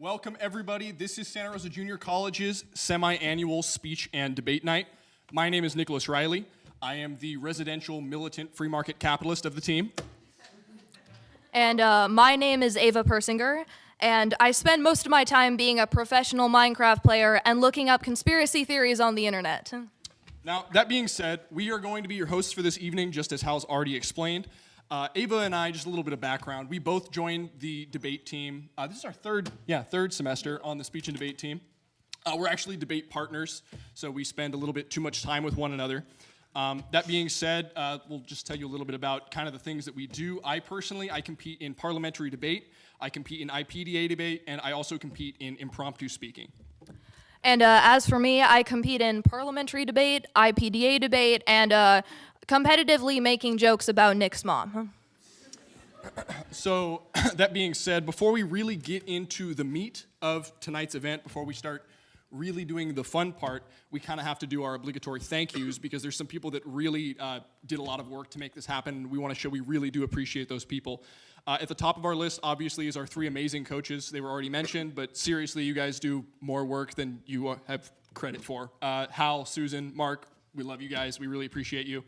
Welcome, everybody. This is Santa Rosa Junior College's semi-annual speech and debate night. My name is Nicholas Riley. I am the residential militant free market capitalist of the team. And uh, my name is Ava Persinger, and I spend most of my time being a professional Minecraft player and looking up conspiracy theories on the internet. Now, that being said, we are going to be your hosts for this evening, just as Hal's already explained. Uh, Ava and I, just a little bit of background. We both joined the debate team. Uh, this is our third, yeah, third semester on the speech and debate team. Uh, we're actually debate partners, so we spend a little bit too much time with one another. Um, that being said, uh, we'll just tell you a little bit about kind of the things that we do. I personally, I compete in parliamentary debate, I compete in IPDA debate, and I also compete in impromptu speaking. And uh, as for me, I compete in parliamentary debate, IPDA debate, and uh, competitively making jokes about Nick's mom. So, that being said, before we really get into the meat of tonight's event, before we start really doing the fun part, we kind of have to do our obligatory thank yous because there's some people that really uh, did a lot of work to make this happen, we want to show we really do appreciate those people. Uh, at the top of our list, obviously, is our three amazing coaches. They were already mentioned, but seriously, you guys do more work than you uh, have credit for. Uh, Hal, Susan, Mark, we love you guys. We really appreciate you.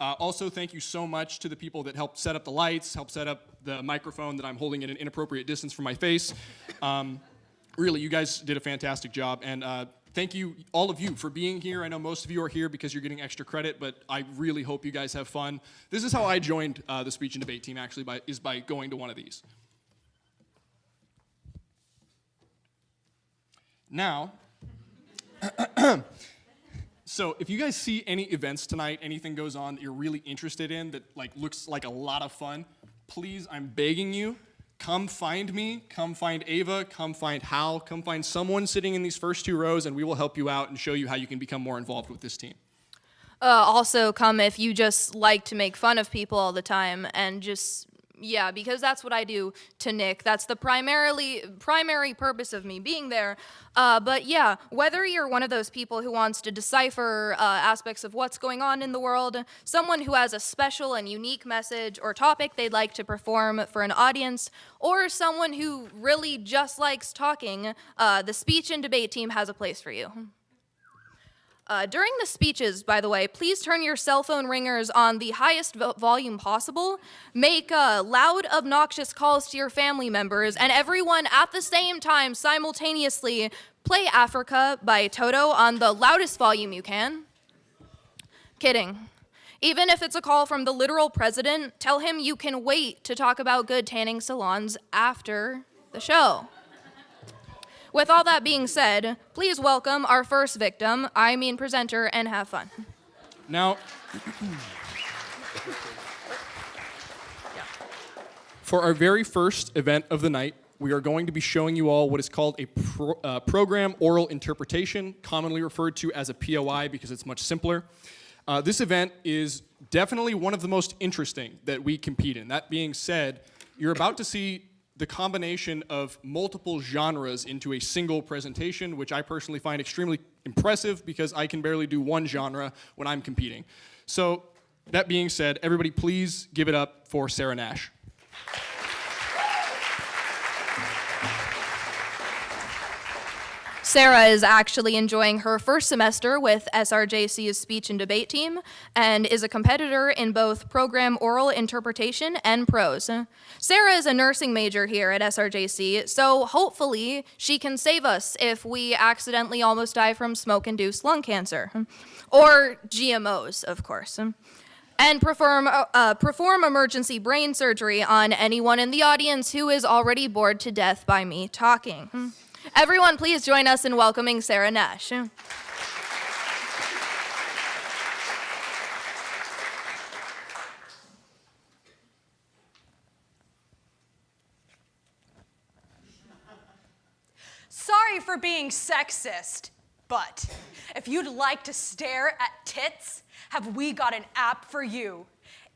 Uh, also, thank you so much to the people that helped set up the lights, helped set up the microphone that I'm holding at an inappropriate distance from my face. Um, really, you guys did a fantastic job, and uh, thank you, all of you, for being here. I know most of you are here because you're getting extra credit, but I really hope you guys have fun. This is how I joined uh, the speech and debate team, actually, by, is by going to one of these. Now, So if you guys see any events tonight, anything goes on that you're really interested in that like looks like a lot of fun, please, I'm begging you, come find me, come find Ava, come find Hal, come find someone sitting in these first two rows and we will help you out and show you how you can become more involved with this team. Uh, also, come if you just like to make fun of people all the time and just yeah, because that's what I do to Nick. That's the primarily primary purpose of me being there. Uh, but yeah, whether you're one of those people who wants to decipher uh, aspects of what's going on in the world, someone who has a special and unique message or topic they'd like to perform for an audience, or someone who really just likes talking, uh, the speech and debate team has a place for you. Uh, during the speeches, by the way, please turn your cell phone ringers on the highest vo volume possible. Make uh, loud, obnoxious calls to your family members, and everyone at the same time, simultaneously, play Africa by Toto on the loudest volume you can. Kidding. Even if it's a call from the literal president, tell him you can wait to talk about good tanning salons after the show. With all that being said, please welcome our first victim, I mean presenter, and have fun. Now, for our very first event of the night, we are going to be showing you all what is called a pro, uh, program oral interpretation, commonly referred to as a POI because it's much simpler. Uh, this event is definitely one of the most interesting that we compete in. That being said, you're about to see the combination of multiple genres into a single presentation, which I personally find extremely impressive because I can barely do one genre when I'm competing. So that being said, everybody please give it up for Sarah Nash. Sarah is actually enjoying her first semester with SRJC's speech and debate team and is a competitor in both program oral interpretation and prose. Sarah is a nursing major here at SRJC, so hopefully she can save us if we accidentally almost die from smoke-induced lung cancer. Or GMOs, of course and perform, uh, perform emergency brain surgery on anyone in the audience who is already bored to death by me talking. Everyone, please join us in welcoming Sarah Nash. Sorry for being sexist, but if you'd like to stare at tits, have we got an app for you.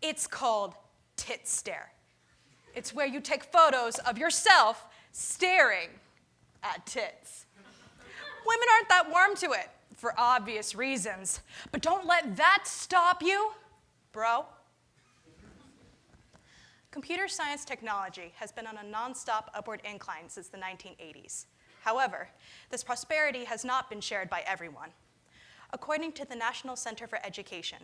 It's called Tit Stare. It's where you take photos of yourself staring at tits. Women aren't that warm to it for obvious reasons, but don't let that stop you, bro. Computer science technology has been on a nonstop upward incline since the 1980s. However, this prosperity has not been shared by everyone. According to the National Center for Education,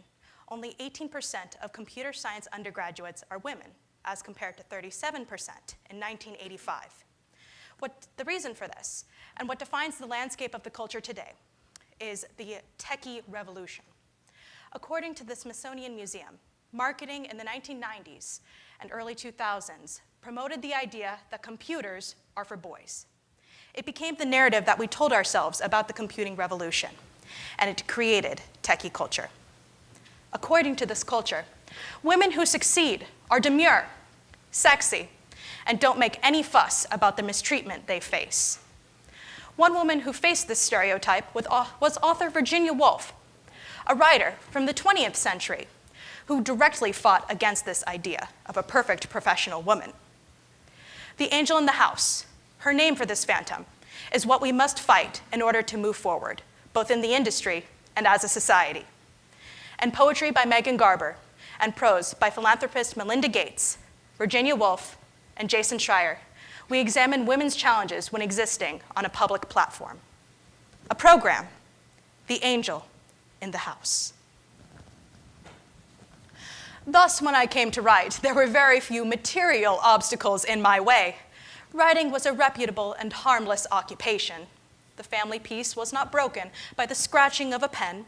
only 18% of computer science undergraduates are women, as compared to 37% in 1985. What the reason for this, and what defines the landscape of the culture today, is the techie revolution. According to the Smithsonian Museum, marketing in the 1990s and early 2000s promoted the idea that computers are for boys. It became the narrative that we told ourselves about the computing revolution, and it created techie culture. According to this culture, women who succeed are demure, sexy, and don't make any fuss about the mistreatment they face. One woman who faced this stereotype was author Virginia Woolf, a writer from the 20th century who directly fought against this idea of a perfect professional woman. The angel in the house, her name for this phantom, is what we must fight in order to move forward, both in the industry and as a society. And poetry by Megan Garber, and prose by philanthropist Melinda Gates, Virginia Woolf, and Jason Schreier, we examine women's challenges when existing on a public platform. A program, The Angel in the House. Thus, when I came to write, there were very few material obstacles in my way. Writing was a reputable and harmless occupation. The family peace was not broken by the scratching of a pen.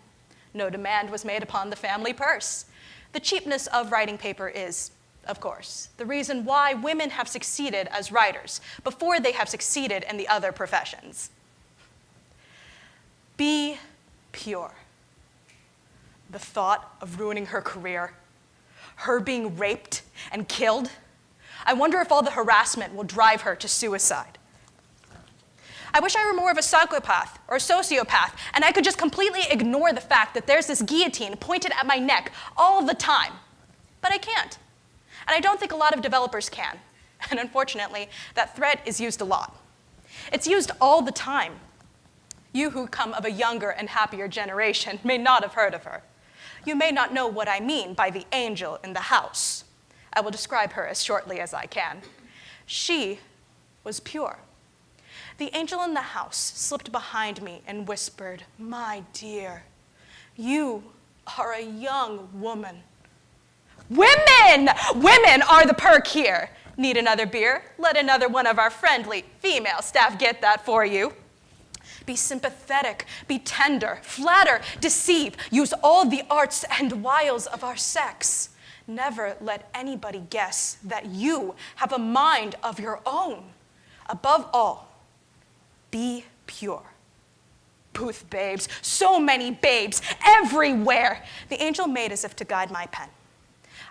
No demand was made upon the family purse. The cheapness of writing paper is, of course, the reason why women have succeeded as writers before they have succeeded in the other professions. Be pure. The thought of ruining her career her being raped and killed, I wonder if all the harassment will drive her to suicide. I wish I were more of a psychopath or a sociopath, and I could just completely ignore the fact that there's this guillotine pointed at my neck all the time. But I can't. And I don't think a lot of developers can. And unfortunately, that threat is used a lot. It's used all the time. You who come of a younger and happier generation may not have heard of her you may not know what I mean by the angel in the house. I will describe her as shortly as I can. She was pure. The angel in the house slipped behind me and whispered, My dear, you are a young woman. Women! Women are the perk here. Need another beer? Let another one of our friendly female staff get that for you. Be sympathetic, be tender, flatter, deceive, use all the arts and wiles of our sex. Never let anybody guess that you have a mind of your own. Above all, be pure. Booth babes, so many babes, everywhere. The angel made as if to guide my pen.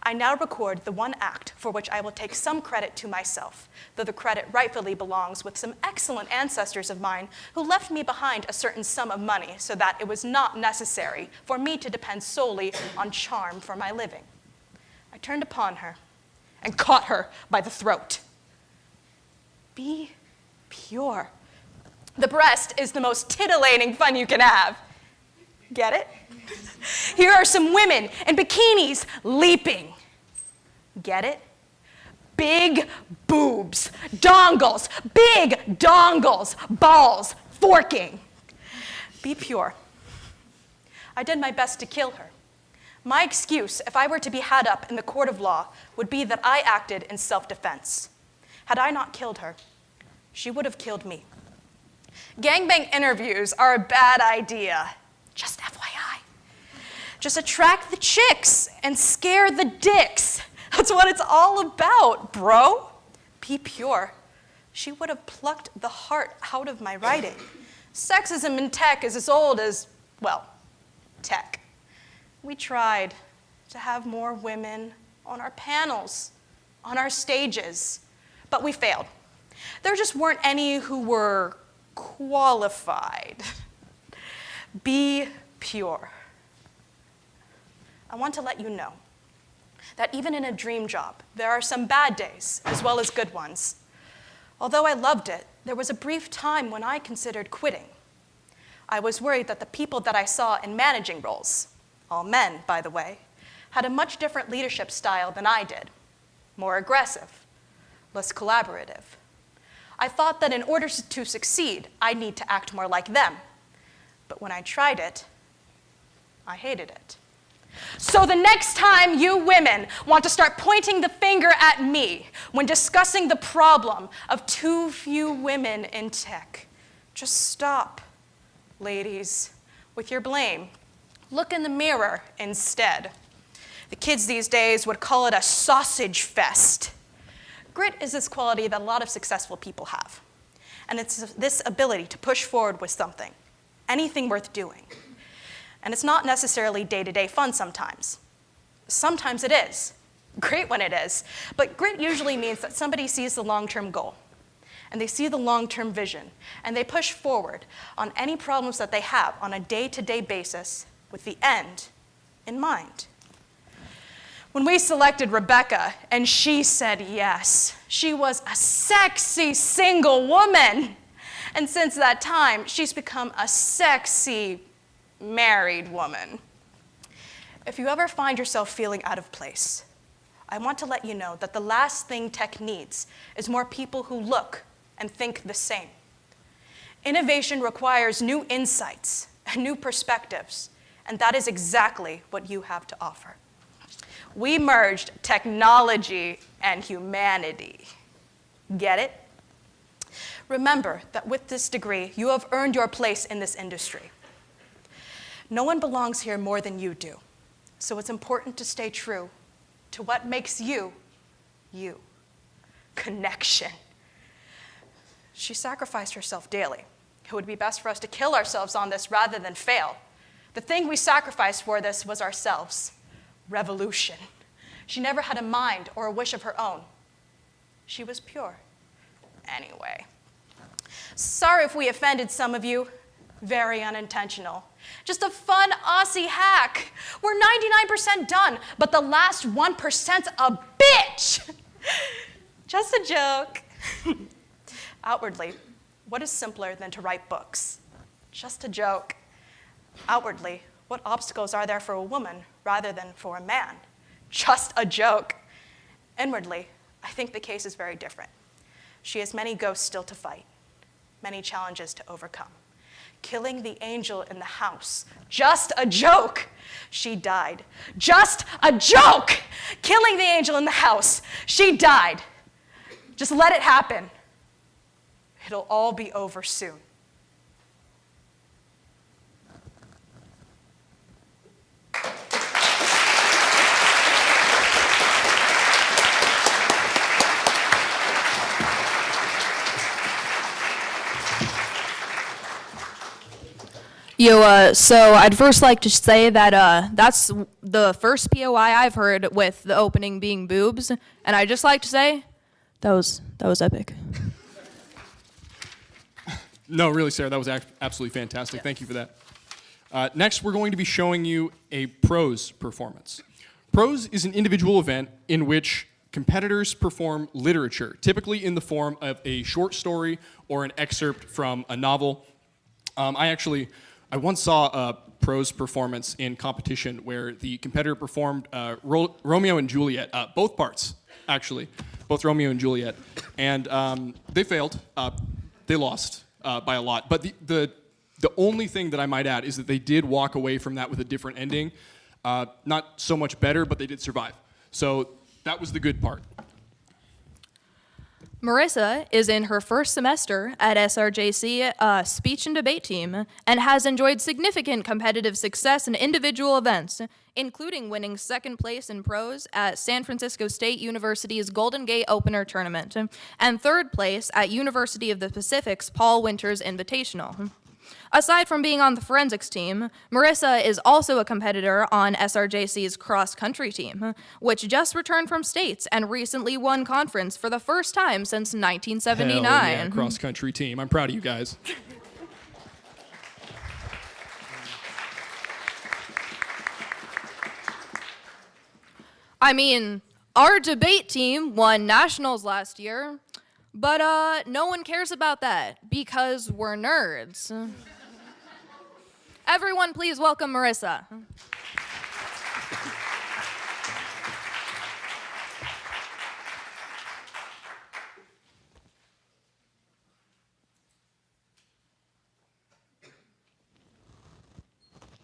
I now record the one act for which I will take some credit to myself, though the credit rightfully belongs with some excellent ancestors of mine who left me behind a certain sum of money so that it was not necessary for me to depend solely on charm for my living. I turned upon her and caught her by the throat. Be pure. The breast is the most titillating fun you can have. Get it? Here are some women in bikinis leaping. Get it? Big boobs, dongles, big dongles, balls, forking. Be pure. I did my best to kill her. My excuse, if I were to be had up in the court of law, would be that I acted in self defense. Had I not killed her, she would have killed me. Gangbang interviews are a bad idea. Just FYI. Just attract the chicks and scare the dicks. That's what it's all about, bro. Be pure. She would have plucked the heart out of my writing. Sexism in tech is as old as, well, tech. We tried to have more women on our panels, on our stages, but we failed. There just weren't any who were qualified. Be pure. I want to let you know that even in a dream job, there are some bad days as well as good ones. Although I loved it, there was a brief time when I considered quitting. I was worried that the people that I saw in managing roles, all men, by the way, had a much different leadership style than I did. more aggressive, less collaborative. I thought that in order to succeed, I'd need to act more like them. But when I tried it, I hated it. So the next time you women want to start pointing the finger at me when discussing the problem of too few women in tech, just stop, ladies, with your blame. Look in the mirror instead. The kids these days would call it a sausage fest. Grit is this quality that a lot of successful people have. And it's this ability to push forward with something, anything worth doing. And it's not necessarily day to day fun sometimes. Sometimes it is. Great when it is. But grit usually means that somebody sees the long term goal and they see the long term vision and they push forward on any problems that they have on a day to day basis with the end in mind. When we selected Rebecca and she said yes, she was a sexy single woman. And since that time, she's become a sexy married woman. If you ever find yourself feeling out of place, I want to let you know that the last thing tech needs is more people who look and think the same. Innovation requires new insights and new perspectives, and that is exactly what you have to offer. We merged technology and humanity. Get it? Remember that with this degree, you have earned your place in this industry. No one belongs here more than you do. So it's important to stay true to what makes you, you. Connection. She sacrificed herself daily. It would be best for us to kill ourselves on this rather than fail. The thing we sacrificed for this was ourselves revolution. She never had a mind or a wish of her own. She was pure. Anyway. Sorry if we offended some of you. Very unintentional. Just a fun Aussie hack. We're 99% done, but the last 1%'s a bitch. Just a joke. Outwardly, what is simpler than to write books? Just a joke. Outwardly, what obstacles are there for a woman rather than for a man? Just a joke. Inwardly, I think the case is very different. She has many ghosts still to fight, many challenges to overcome killing the angel in the house. Just a joke. She died. Just a joke. Killing the angel in the house. She died. Just let it happen. It'll all be over soon. Yo, uh, so I'd first like to say that uh, that's the first POI I've heard with the opening being boobs, and I'd just like to say that was that was epic. No, really, Sarah, that was absolutely fantastic. Thank you for that. Uh, next, we're going to be showing you a prose performance. Prose is an individual event in which competitors perform literature, typically in the form of a short story or an excerpt from a novel. Um, I actually, I once saw a prose performance in competition where the competitor performed uh, Ro- Romeo and Juliet, uh, both parts, actually, both Romeo and Juliet, and um, they failed. Uh, they lost uh, by a lot. But the, the the only thing that I might add is that they did walk away from that with a different ending. Uh, not so much better, but they did survive. So that was the good part. Marissa is in her first semester at SRJC uh, speech and debate team and has enjoyed significant competitive success in individual events, including winning second place in prose at San Francisco State University's Golden Gate Opener Tournament and third place at University of the Pacific's Paul Winters Invitational. Aside from being on the forensics team, Marissa is also a competitor on SRJC's cross country team, which just returned from states and recently won conference for the first time since 1979. Hell yeah, cross country team. I'm proud of you guys. I mean, our debate team won nationals last year, but uh, no one cares about that because we're nerds. Everyone, please welcome Marissa.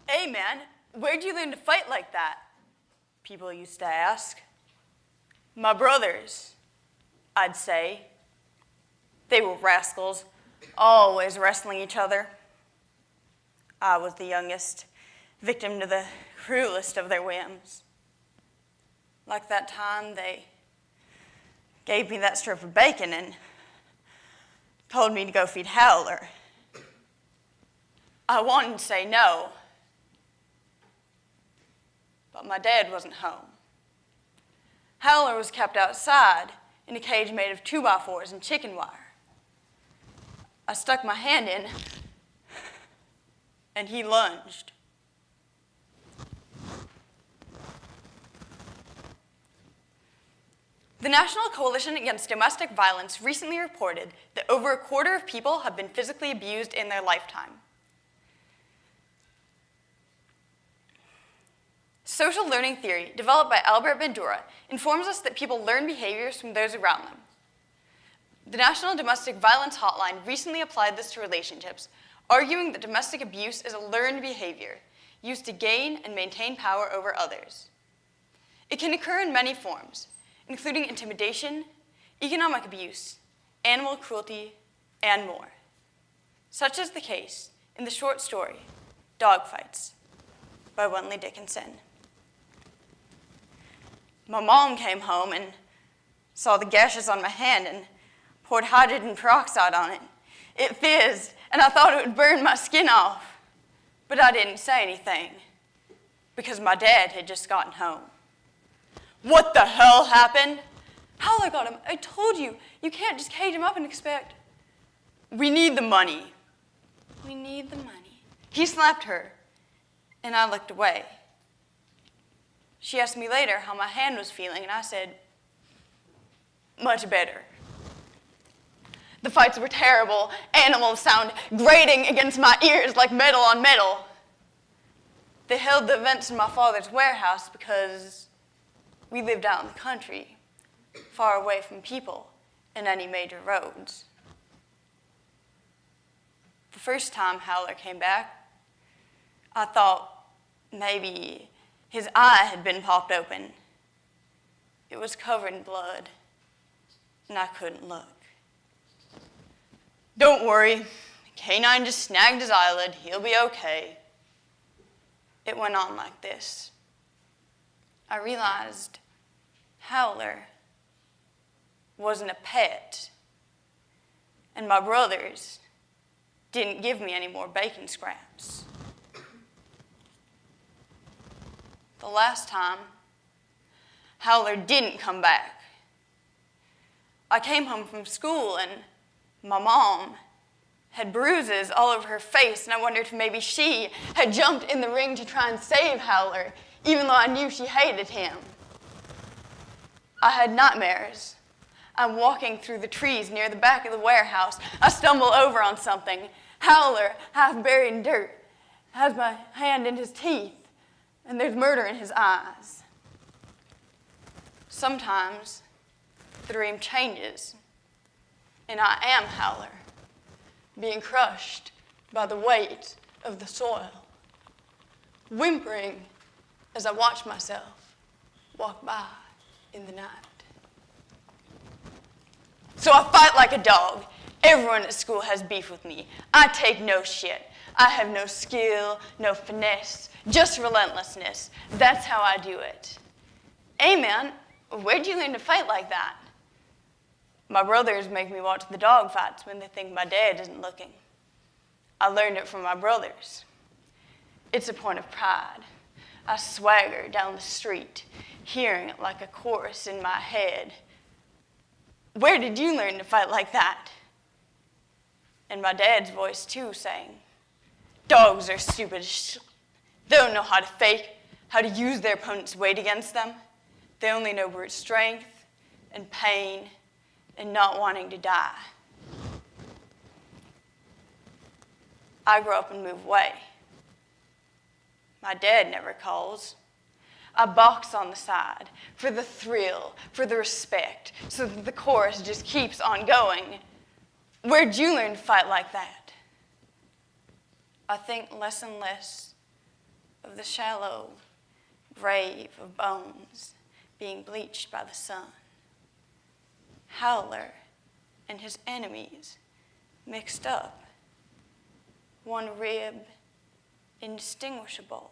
Hey, man, where'd you learn to fight like that? People used to ask. My brothers, I'd say, they were rascals, always wrestling each other. I was the youngest, victim to the cruelest of their whims. Like that time they gave me that strip of bacon and told me to go feed Howler. I wanted to say no, but my dad wasn't home. Howler was kept outside in a cage made of two by fours and chicken wire. I stuck my hand in, and he lunged. The National Coalition Against Domestic Violence recently reported that over a quarter of people have been physically abused in their lifetime. Social learning theory, developed by Albert Bandura, informs us that people learn behaviors from those around them. The National Domestic Violence Hotline recently applied this to relationships, arguing that domestic abuse is a learned behavior used to gain and maintain power over others. It can occur in many forms, including intimidation, economic abuse, animal cruelty, and more. Such is the case in the short story, Dogfights, by Wentley Dickinson. My mom came home and saw the gashes on my hand and poured hydrogen peroxide on it. It fizzed, and I thought it would burn my skin off. But I didn't say anything because my dad had just gotten home. What the hell happened? Howler got him. I told you, you can't just cage him up and expect. We need the money. We need the money. He slapped her, and I looked away. She asked me later how my hand was feeling, and I said, much better. The fights were terrible. Animals sound grating against my ears like metal on metal. They held the events in my father's warehouse because we lived out in the country, far away from people and any major roads. The first time Howler came back, I thought maybe his eye had been popped open. It was covered in blood, and I couldn't look. Don't worry, Canine just snagged his eyelid. He'll be okay. It went on like this. I realized Howler wasn't a pet, and my brothers didn't give me any more bacon scraps. The last time, Howler didn't come back. I came home from school and my mom had bruises all over her face, and I wondered if maybe she had jumped in the ring to try and save Howler, even though I knew she hated him. I had nightmares. I'm walking through the trees near the back of the warehouse. I stumble over on something. Howler, half buried in dirt, has my hand in his teeth, and there's murder in his eyes. Sometimes the dream changes, and I am Howler, being crushed by the weight of the soil, whimpering as I watch myself walk by in the night. So I fight like a dog. Everyone at school has beef with me. I take no shit. I have no skill, no finesse, just relentlessness. That's how I do it. Man, where'd you learn to fight like that? My brothers make me watch the dog fights when they think my dad isn't looking. I learned it from my brothers. It's a point of pride. I swagger down the street, hearing it like a chorus in my head. Where did you learn to fight like that? And my dad's voice, too, saying, Dogs are stupid. They don't know how to fake, how to use their opponent's weight against them. They only know brute strength and pain and not wanting to die. I grow up and move away. My dad never calls. I box on the side for the thrill, for the respect, so that the chorus just keeps on going. Where'd you learn to fight like that? I think less and less of the shallow grave of bones being bleached by the sun. Howler and his enemies mixed up, one rib indistinguishable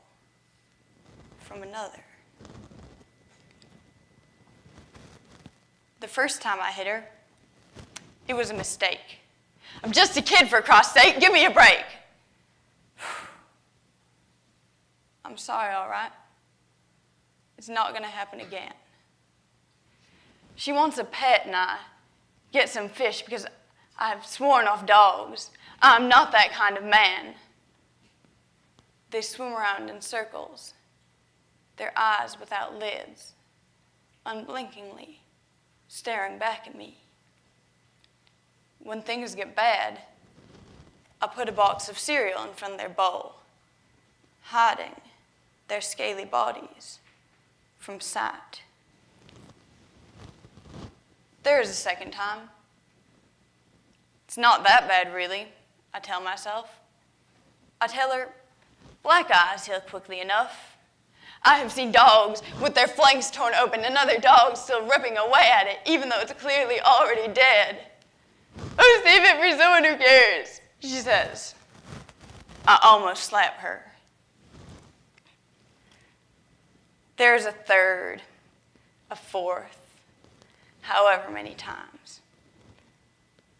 from another. The first time I hit her, it was a mistake. I'm just a kid, for Christ's sake. Give me a break. I'm sorry, all right? It's not going to happen again. She wants a pet, and I get some fish because I've sworn off dogs. I'm not that kind of man. They swim around in circles, their eyes without lids, unblinkingly staring back at me. When things get bad, I put a box of cereal in front of their bowl, hiding their scaly bodies from sight. There is a second time. It's not that bad, really, I tell myself. I tell her, black eyes heal quickly enough. I have seen dogs with their flanks torn open and other dogs still ripping away at it, even though it's clearly already dead. Oh, save it for someone who cares, she says. I almost slap her. There's a third, a fourth, however many times.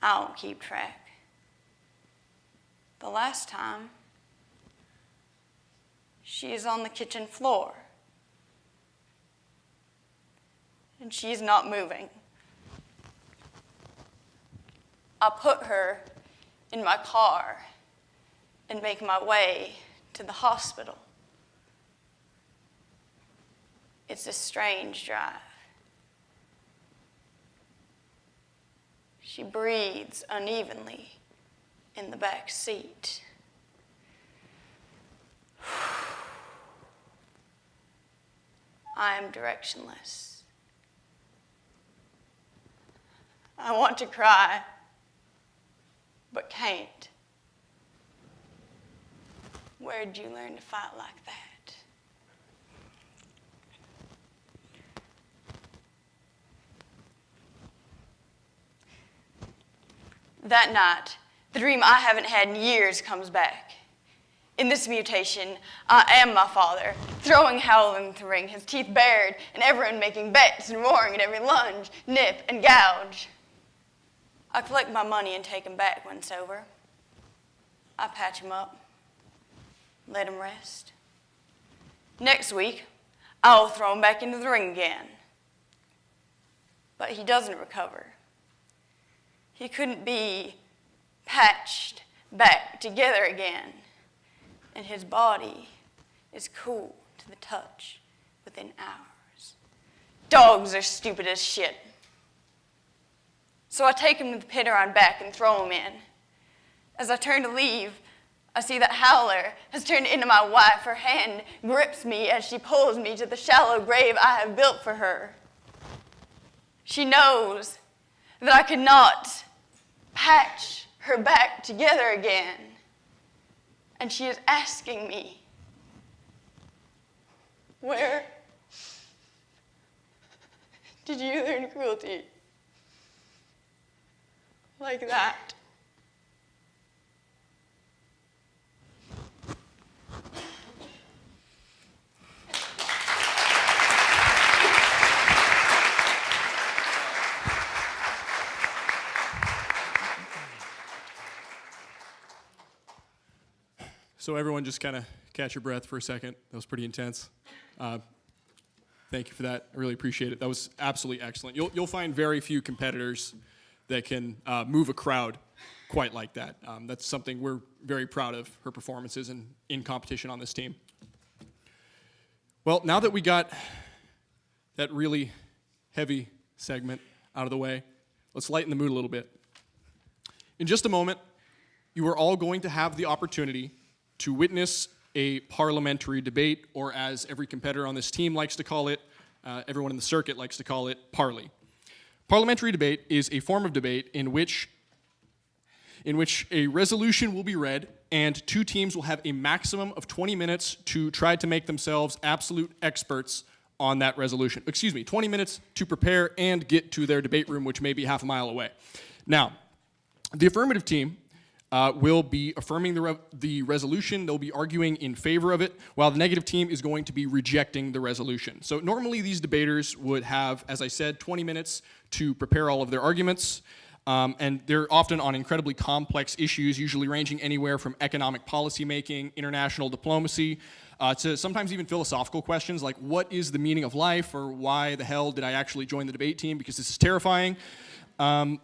I don't keep track. The last time, she is on the kitchen floor. And she's not moving. I put her in my car and make my way to the hospital. It's a strange drive. She breathes unevenly in the back seat. I am directionless. I want to cry, but can't. Where'd you learn to fight like that? That night, the dream I haven't had in years comes back. In this mutation, I am my father, throwing Howler into the ring, his teeth bared, and everyone making bets and roaring at every lunge, nip, and gouge. I collect my money and take him back when it's over. I patch him up, let him rest. Next week, I'll throw him back into the ring again. But he doesn't recover. He couldn't be patched back together again and his body is cool to the touch within hours. Dogs are stupid as shit. So I take him to the pit around back and throw him in. As I turn to leave, I see that Howler has turned into my wife. Her hand grips me as she pulls me to the shallow grave I have built for her. She knows that I could not patch her back together again and she is asking me, Where did you learn cruelty? Like that. So everyone just kind of catch your breath for a second. That was pretty intense. Uh, thank you for that. I really appreciate it. That was absolutely excellent. You'll, you'll find very few competitors that can uh, move a crowd quite like that. Um, that's something we're very proud of, her performances and in competition on this team. Well, now that we got that really heavy segment out of the way, let's lighten the mood a little bit. In just a moment, you are all going to have the opportunity to witness a parliamentary debate, or as every competitor on this team likes to call it, uh, everyone in the circuit likes to call it, parley. Parliamentary debate is a form of debate in which in which a resolution will be read, and two teams will have a maximum of 20 minutes to try to make themselves absolute experts on that resolution. Excuse me, 20 minutes to prepare and get to their debate room, which may be half a mile away. Now, the affirmative team uh, will be affirming the, re- the resolution. They'll be arguing in favor of it, while the negative team is going to be rejecting the resolution. So normally these debaters would have, as I said, 20 minutes to prepare all of their arguments. Um, and they're often on incredibly complex issues, usually ranging anywhere from economic policymaking, international diplomacy, uh, to sometimes even philosophical questions like what is the meaning of life or why the hell did I actually join the debate team because this is terrifying. Um,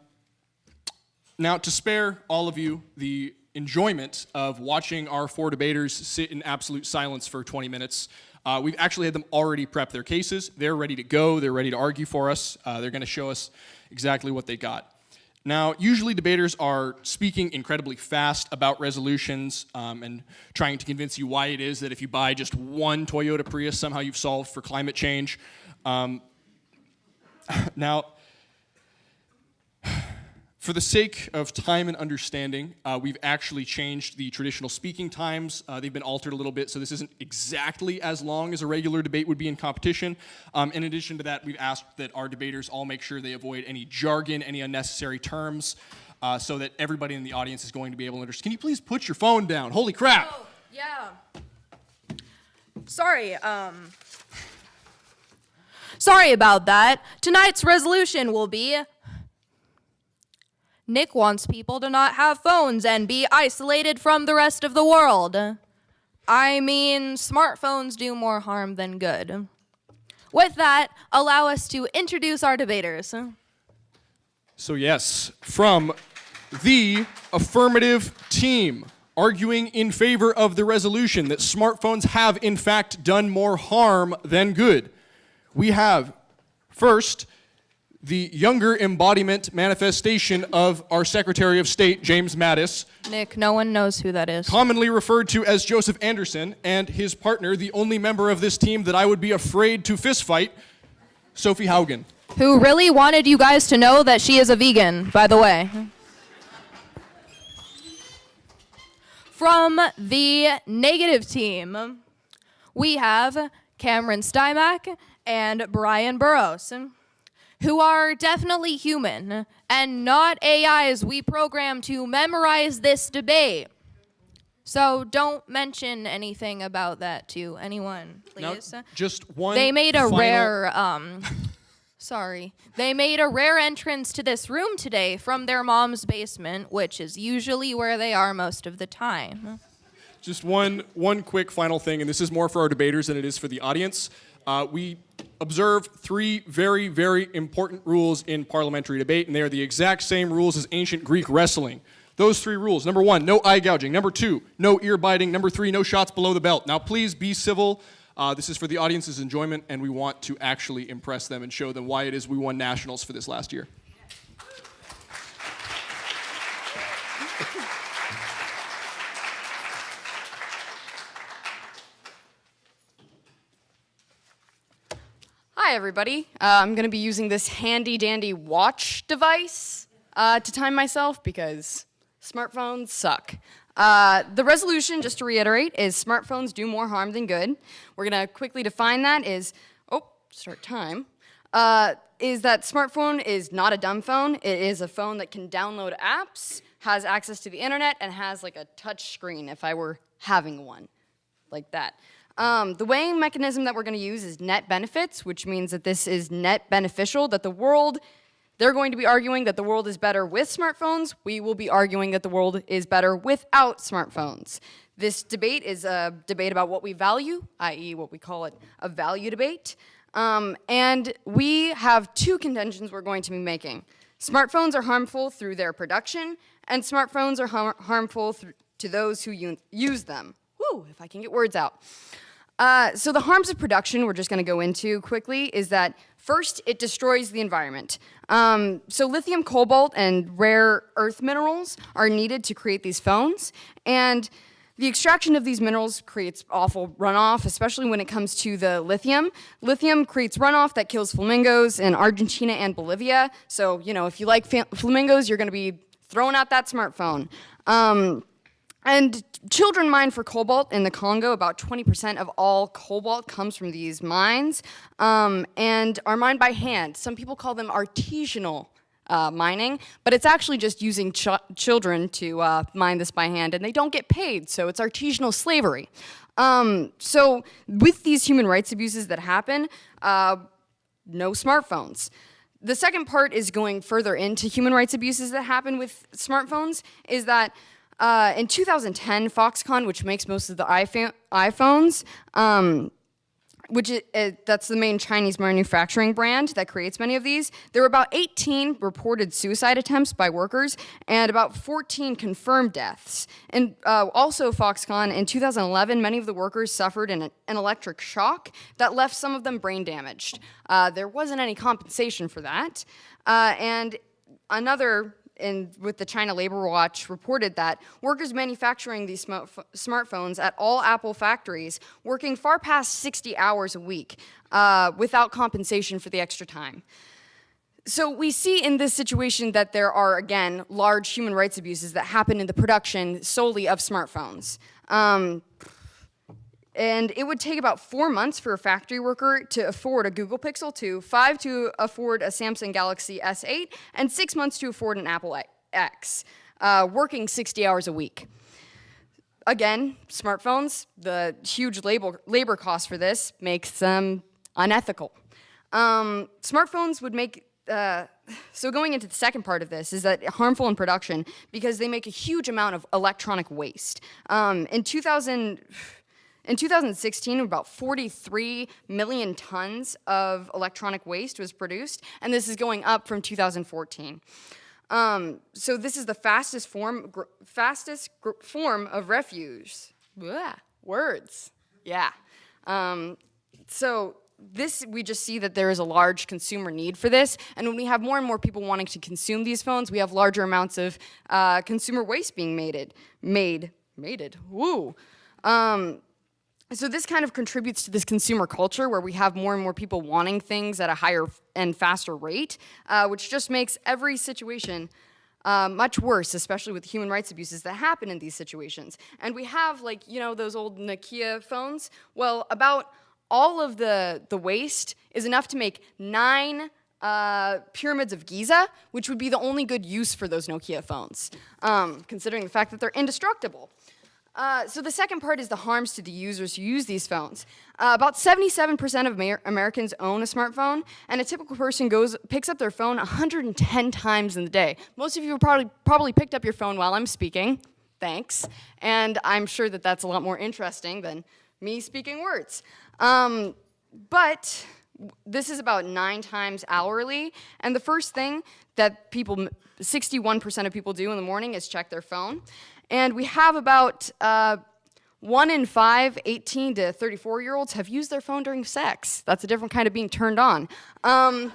now, to spare all of you the enjoyment of watching our four debaters sit in absolute silence for 20 minutes, uh, we've actually had them already prep their cases. They're ready to go. They're ready to argue for us. Uh, they're going to show us exactly what they got. Now, usually debaters are speaking incredibly fast about resolutions um, and trying to convince you why it is that if you buy just one Toyota Prius, somehow you've solved for climate change. Um, now, for the sake of time and understanding, uh, we've actually changed the traditional speaking times. Uh, they've been altered a little bit, so this isn't exactly as long as a regular debate would be in competition. Um, in addition to that, we've asked that our debaters all make sure they avoid any jargon, any unnecessary terms, uh, so that everybody in the audience is going to be able to understand. Can you please put your phone down? Holy crap! Oh, yeah. Sorry, um. Sorry about that. Tonight's resolution will be Nick wants people to not have phones and be isolated from the rest of the world. I mean, smartphones do more harm than good. With that, allow us to introduce our debaters. So, yes, from the affirmative team, arguing in favor of the resolution that smartphones have, in fact, done more harm than good, we have first the younger embodiment manifestation of our Secretary of State, James Mattis, Nick, no one knows who that is. commonly referred to as Joseph Anderson, and his partner, the only member of this team that I would be afraid to fistfight, Sophie Haugen. Who really wanted you guys to know that she is a vegan, by the way. From the negative team, we have Cameron Stymack and Brian Burrows, who are definitely human and not AIs we program to memorize this debate. So don't mention anything about that to anyone, please. just one. They made a rare um sorry. They made a rare entrance to this room today from their mom's basement, which is usually where they are most of the time. Just one, one quick final thing, and this is more for our debaters than it is for the audience. Uh, we observe three very, very important rules in parliamentary debate, and they are the exact same rules as ancient Greek wrestling. Those three rules. Number one, no eye gouging. Number two, no ear biting. Number three, no shots below the belt. Now, please be civil. Uh, this is for the audience's enjoyment, and we want to actually impress them and show them why it is we won nationals for this last year. Everybody. Uh, I'm going to be using this handy dandy watch device uh, to time myself because smartphones suck. Uh, the resolution, just to reiterate, is smartphones do more harm than good. We're going to quickly define that is, oh, start time, uh, is that smartphone is not a dumb phone. It is a phone that can download apps, has access to the internet, and has like a touch screen if I were having one like that. Um, the weighing mechanism that we're going to use is net benefits, which means that this is net beneficial, that the world, they're going to be arguing that the world is better with smartphones. We will be arguing that the world is better without smartphones. This debate is a debate about what we value, i.e., what we call it a value debate. Um, and we have two contentions we're going to be making. Smartphones are harmful through their production, and smartphones are har- harmful to those who use them. If I can get words out. Uh, so the harms of production we're just going to go into quickly is that first it destroys the environment. Um, so lithium, cobalt, and rare earth minerals are needed to create these phones, and the extraction of these minerals creates awful runoff, especially when it comes to the lithium. Lithium creates runoff that kills flamingos in Argentina and Bolivia. So, you know, if you like flamingos, you're going to be throwing out that smartphone. Um, and children mine for cobalt in the Congo. About 20% of all cobalt comes from these mines um, and are mined by hand. Some people call them artisanal uh, mining, but it's actually just using ch children to uh, mine this by hand, and they don't get paid, so it's artisanal slavery. Um, so with these human rights abuses that happen, uh, no smartphones. The second part is going further into human rights abuses that happen with smartphones, is that uh, in 2010, Foxconn, which makes most of the iPhones, um, which is, uh, that's the main Chinese manufacturing brand that creates many of these. There were about 18 reported suicide attempts by workers and about 14 confirmed deaths. And uh, also Foxconn, in 2011, many of the workers suffered an, an electric shock that left some of them brain damaged. Uh, there wasn't any compensation for that. Uh, and another in, with the China Labor Watch reported that workers manufacturing these smartphones at all Apple factories working far past 60 hours a week uh, without compensation for the extra time. So we see in this situation that there are, again, large human rights abuses that happen in the production solely of smartphones. Um, and it would take about four months for a factory worker to afford a Google Pixel 2, five to afford a Samsung Galaxy S8, and six months to afford an Apple X, uh, working 60 hours a week. Again, smartphones, the huge labor, labor cost for this makes them unethical. Um, smartphones would make, uh, so going into the second part of this is that harmful in production because they make a huge amount of electronic waste. Um, in 2000, in 2016, about 43 million tons of electronic waste was produced, and this is going up from 2014. Um, so this is the fastest form, fastest form of refuse. Blah, words, yeah. Um, so this, we just see that there is a large consumer need for this, and when we have more and more people wanting to consume these phones, we have larger amounts of uh, consumer waste being made, made, mated, woo. Um, so this kind of contributes to this consumer culture where we have more and more people wanting things at a higher and faster rate, uh, which just makes every situation uh, much worse, especially with human rights abuses that happen in these situations. And we have like, you know, those old Nokia phones. Well, about all of the, the waste is enough to make nine uh, pyramids of Giza, which would be the only good use for those Nokia phones, um, considering the fact that they're indestructible. Uh, so the second part is the harms to the users who use these phones. Uh, about 77% of Amer Americans own a smartphone, and a typical person goes picks up their phone 110 times in the day. Most of you probably, probably picked up your phone while I'm speaking. Thanks. And I'm sure that that's a lot more interesting than me speaking words. Um, but this is about nine times hourly, and the first thing that people, 61% of people do in the morning is check their phone. And we have about uh, one in five 18 to 34 year olds have used their phone during sex. That's a different kind of being turned on. Um,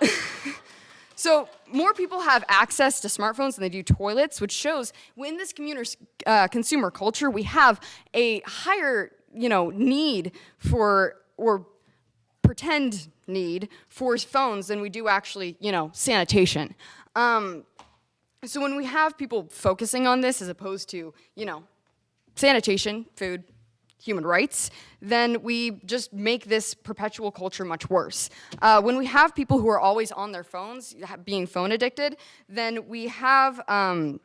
so more people have access to smartphones than they do toilets, which shows in this uh, consumer culture, we have a higher you know, need for, or pretend need for phones than we do actually, you know, sanitation. Um, so when we have people focusing on this as opposed to, you know, sanitation, food, human rights, then we just make this perpetual culture much worse. Uh, when we have people who are always on their phones, being phone addicted, then we have um,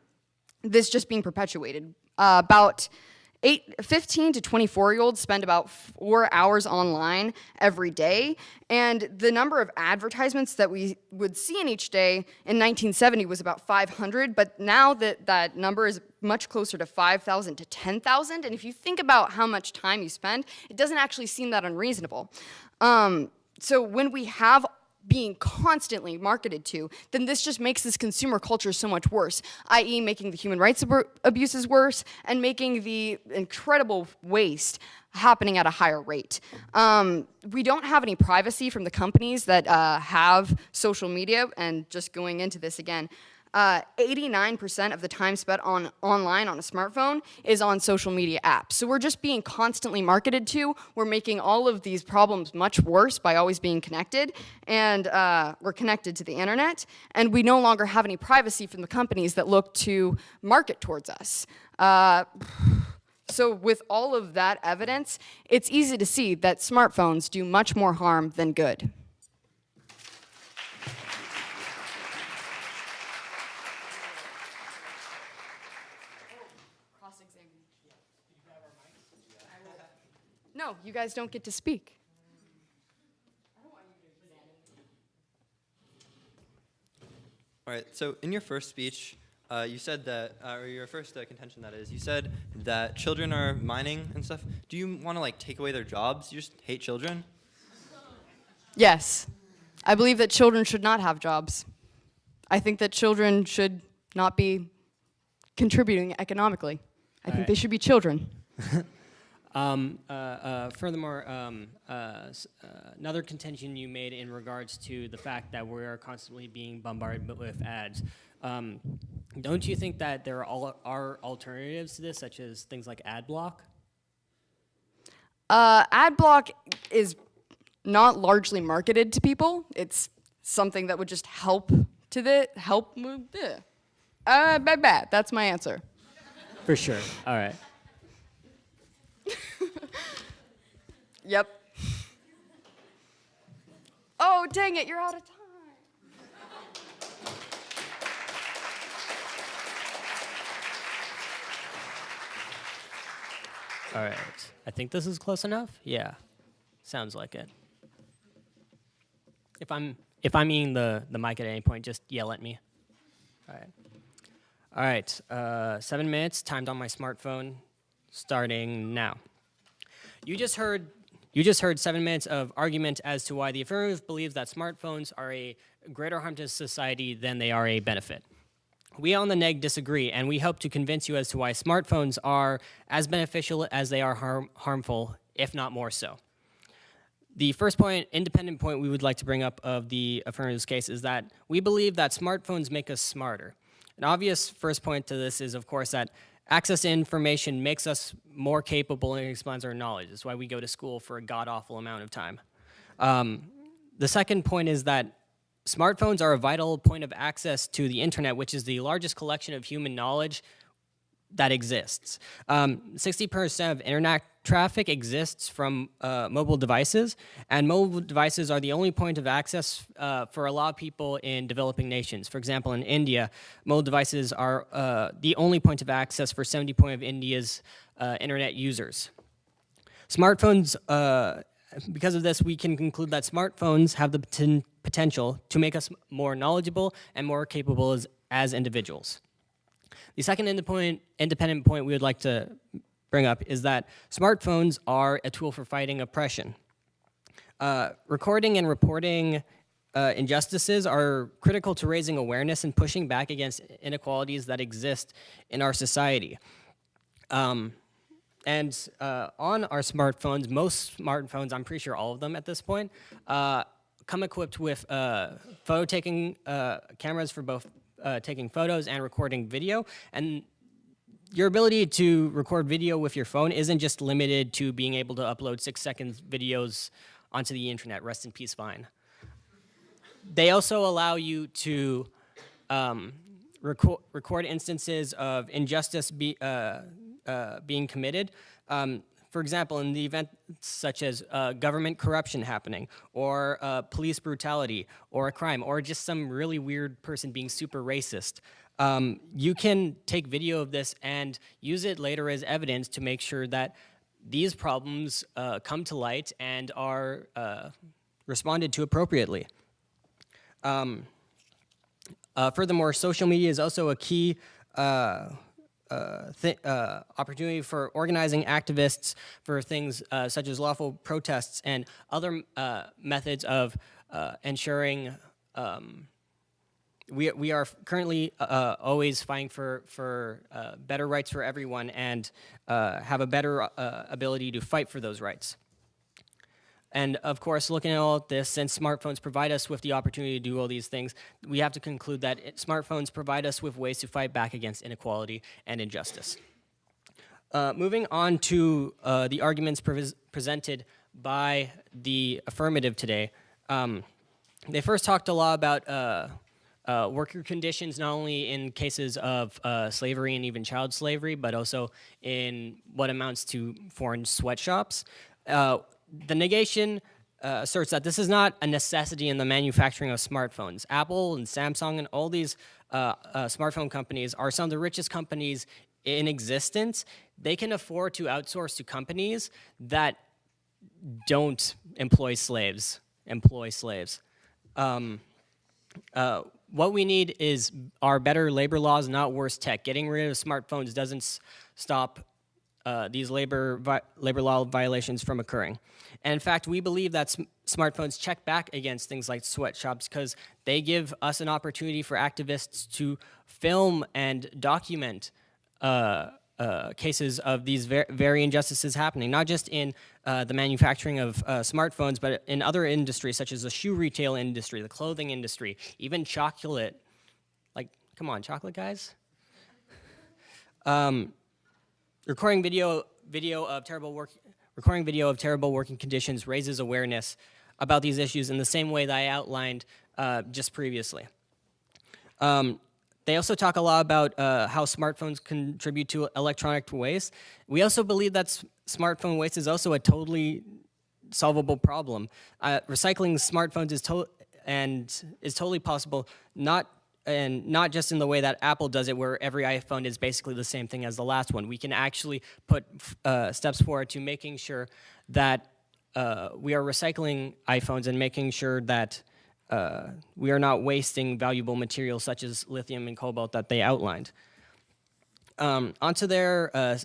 this just being perpetuated. Uh, about Eight, 15 to 24 year olds spend about four hours online every day. And the number of advertisements that we would see in each day in 1970 was about 500, but now that, that number is much closer to 5,000 to 10,000. And if you think about how much time you spend, it doesn't actually seem that unreasonable. Um, so when we have being constantly marketed to, then this just makes this consumer culture so much worse, i.e. making the human rights ab abuses worse and making the incredible waste happening at a higher rate. Um, we don't have any privacy from the companies that uh, have social media, and just going into this again, uh, 89% of the time spent on online on a smartphone is on social media apps. So we're just being constantly marketed to. We're making all of these problems much worse by always being connected, and uh, we're connected to the internet, and we no longer have any privacy from the companies that look to market towards us. Uh, so with all of that evidence, it's easy to see that smartphones do much more harm than good. No, you guys don't get to speak. All right. So in your first speech, uh, you said that, uh, or your first uh, contention that is, you said that children are mining and stuff. Do you want to like take away their jobs? You just hate children? Yes, I believe that children should not have jobs. I think that children should not be contributing economically. I think right. they should be children. Um, uh, uh, furthermore, um, uh, uh, another contention you made in regards to the fact that we are constantly being bombarded with ads. Um, don't you think that there are, are alternatives to this, such as things like ad block? Uh, ad block is not largely marketed to people. It's something that would just help to the help. move the- Uh, bad, bad. That's my answer. For sure. All right. Yep. Oh, dang it, you're out of time. All right. I think this is close enough. Yeah. Sounds like it. If I'm if I'm eating the the mic at any point, just yell at me. All right. All right. Uh, seven minutes timed on my smartphone, starting now. You just heard you just heard seven minutes of argument as to why the affirmative believes that smartphones are a greater harm to society than they are a benefit. We on the neg disagree, and we hope to convince you as to why smartphones are as beneficial as they are harm, harmful, if not more so. The first point, independent point we would like to bring up of the affirmative case is that we believe that smartphones make us smarter. An obvious first point to this is, of course, that access to information makes us more capable and expands our knowledge. That's why we go to school for a god awful amount of time. Um, the second point is that smartphones are a vital point of access to the internet, which is the largest collection of human knowledge that exists. Um, 60% of internet traffic exists from uh, mobile devices, and mobile devices are the only point of access uh, for a lot of people in developing nations. For example, in India, mobile devices are uh, the only point of access for 70% of India's uh, internet users. Smartphones, uh, because of this, we can conclude that smartphones have the poten- potential to make us more knowledgeable and more capable as, as individuals. The second independent point we would like to bring up is that smartphones are a tool for fighting oppression. Uh, recording and reporting uh, injustices are critical to raising awareness and pushing back against inequalities that exist in our society. Um, and uh, on our smartphones, most smartphones, I'm pretty sure all of them at this point, uh, come equipped with uh, photo taking uh, cameras for both taking photos and recording video. And your ability to record video with your phone isn't just limited to being able to upload six seconds videos onto the internet. Rest in peace, Vine. They also allow you to um, record, record instances of injustice be, uh, uh, being committed. Um, for example, in the event such as uh, government corruption happening, or uh, police brutality, or a crime, or just some really weird person being super racist, um, you can take video of this and use it later as evidence to make sure that these problems uh, come to light and are uh, responded to appropriately. Um, uh, furthermore, social media is also a key uh, uh, uh, opportunity for organizing activists for things such as lawful protests and other methods of ensuring um, we, we are currently uh, always fighting for, for uh, better rights for everyone and uh, have a better uh, ability to fight for those rights. And of course, looking at all this, since smartphones provide us with the opportunity to do all these things, we have to conclude that it, smartphones provide us with ways to fight back against inequality and injustice. Uh, moving on to uh, the arguments pres presented by the affirmative today. Um, they first talked a lot about uh, worker conditions, not only in cases of uh, slavery and even child slavery, but also in what amounts to foreign sweatshops. Uh, the negation uh, asserts that this is not a necessity in the manufacturing of smartphones. Apple and Samsung and all these uh, uh, smartphone companies are some of the richest companies in existence. They can afford to outsource to companies that don't employ slaves, employ slaves. Um, uh, what we need is are better labor laws, not worse tech. Getting rid of smartphones doesn't stop uh, these labor labor law violations from occurring. And in fact, we believe that sm- smartphones check back against things like sweatshops because they give us an opportunity for activists to film and document uh, uh, cases of these ver- very injustices happening, not just in uh, the manufacturing of uh, smartphones, but in other industries such as the shoe retail industry, the clothing industry, even chocolate. Like, come on, chocolate guys. Um, recording video video of terrible work recording video of terrible working conditions raises awareness about these issues in the same way that I outlined uh, just previously. Um, they also talk a lot about uh, how smartphones contribute to electronic waste. We also believe that smartphone waste is also a totally solvable problem. Uh, recycling smartphones is and is totally possible, not and not just in the way that Apple does it, where every iPhone is basically the same thing as the last one. We can actually put uh, steps forward to making sure that uh, we are recycling iPhones and making sure that uh, we are not wasting valuable materials such as lithium and cobalt that they outlined. Um, onto their uh,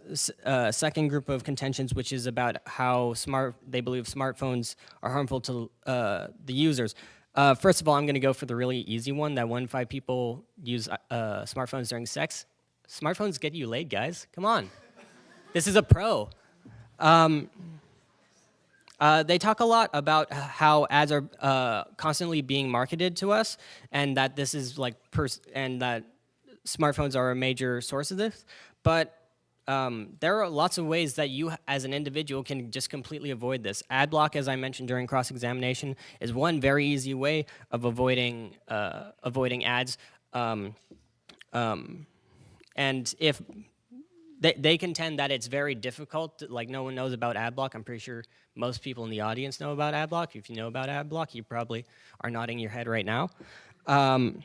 uh, second group of contentions, which is about how smart they believe smartphones are harmful to uh, the users. Uh, first of all, I'm going to go for the really easy one that one in five people use uh, smartphones during sex. Smartphones get you laid, guys. Come on. this is a pro. Um, uh, they talk a lot about how ads are uh, constantly being marketed to us, and that this is like and that smartphones are a major source of this. But um, there are lots of ways that you, as an individual, can just completely avoid this. Ad block, as I mentioned during cross-examination, is one very easy way of avoiding uh, avoiding ads. Um, um, and if they, they contend that it's very difficult. Like no one knows about AdBlock. I'm pretty sure most people in the audience know about AdBlock. If you know about AdBlock, you probably are nodding your head right now. Um,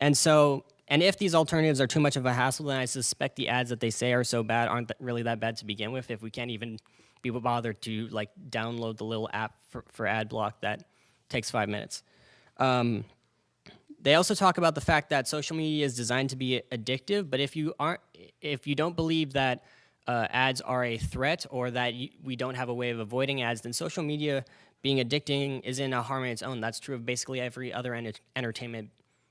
and so, and if these alternatives are too much of a hassle, then I suspect the ads that they say are so bad aren't th- really that bad to begin with. If we can't even be bothered to like download the little app for, for AdBlock that takes five minutes. Um, they also talk about the fact that social media is designed to be addictive, but if you aren't, if you don't believe that uh, ads are a threat or that we don't have a way of avoiding ads, then social media being addicting isn't a harm in its own. That's true of basically every other enter- entertainment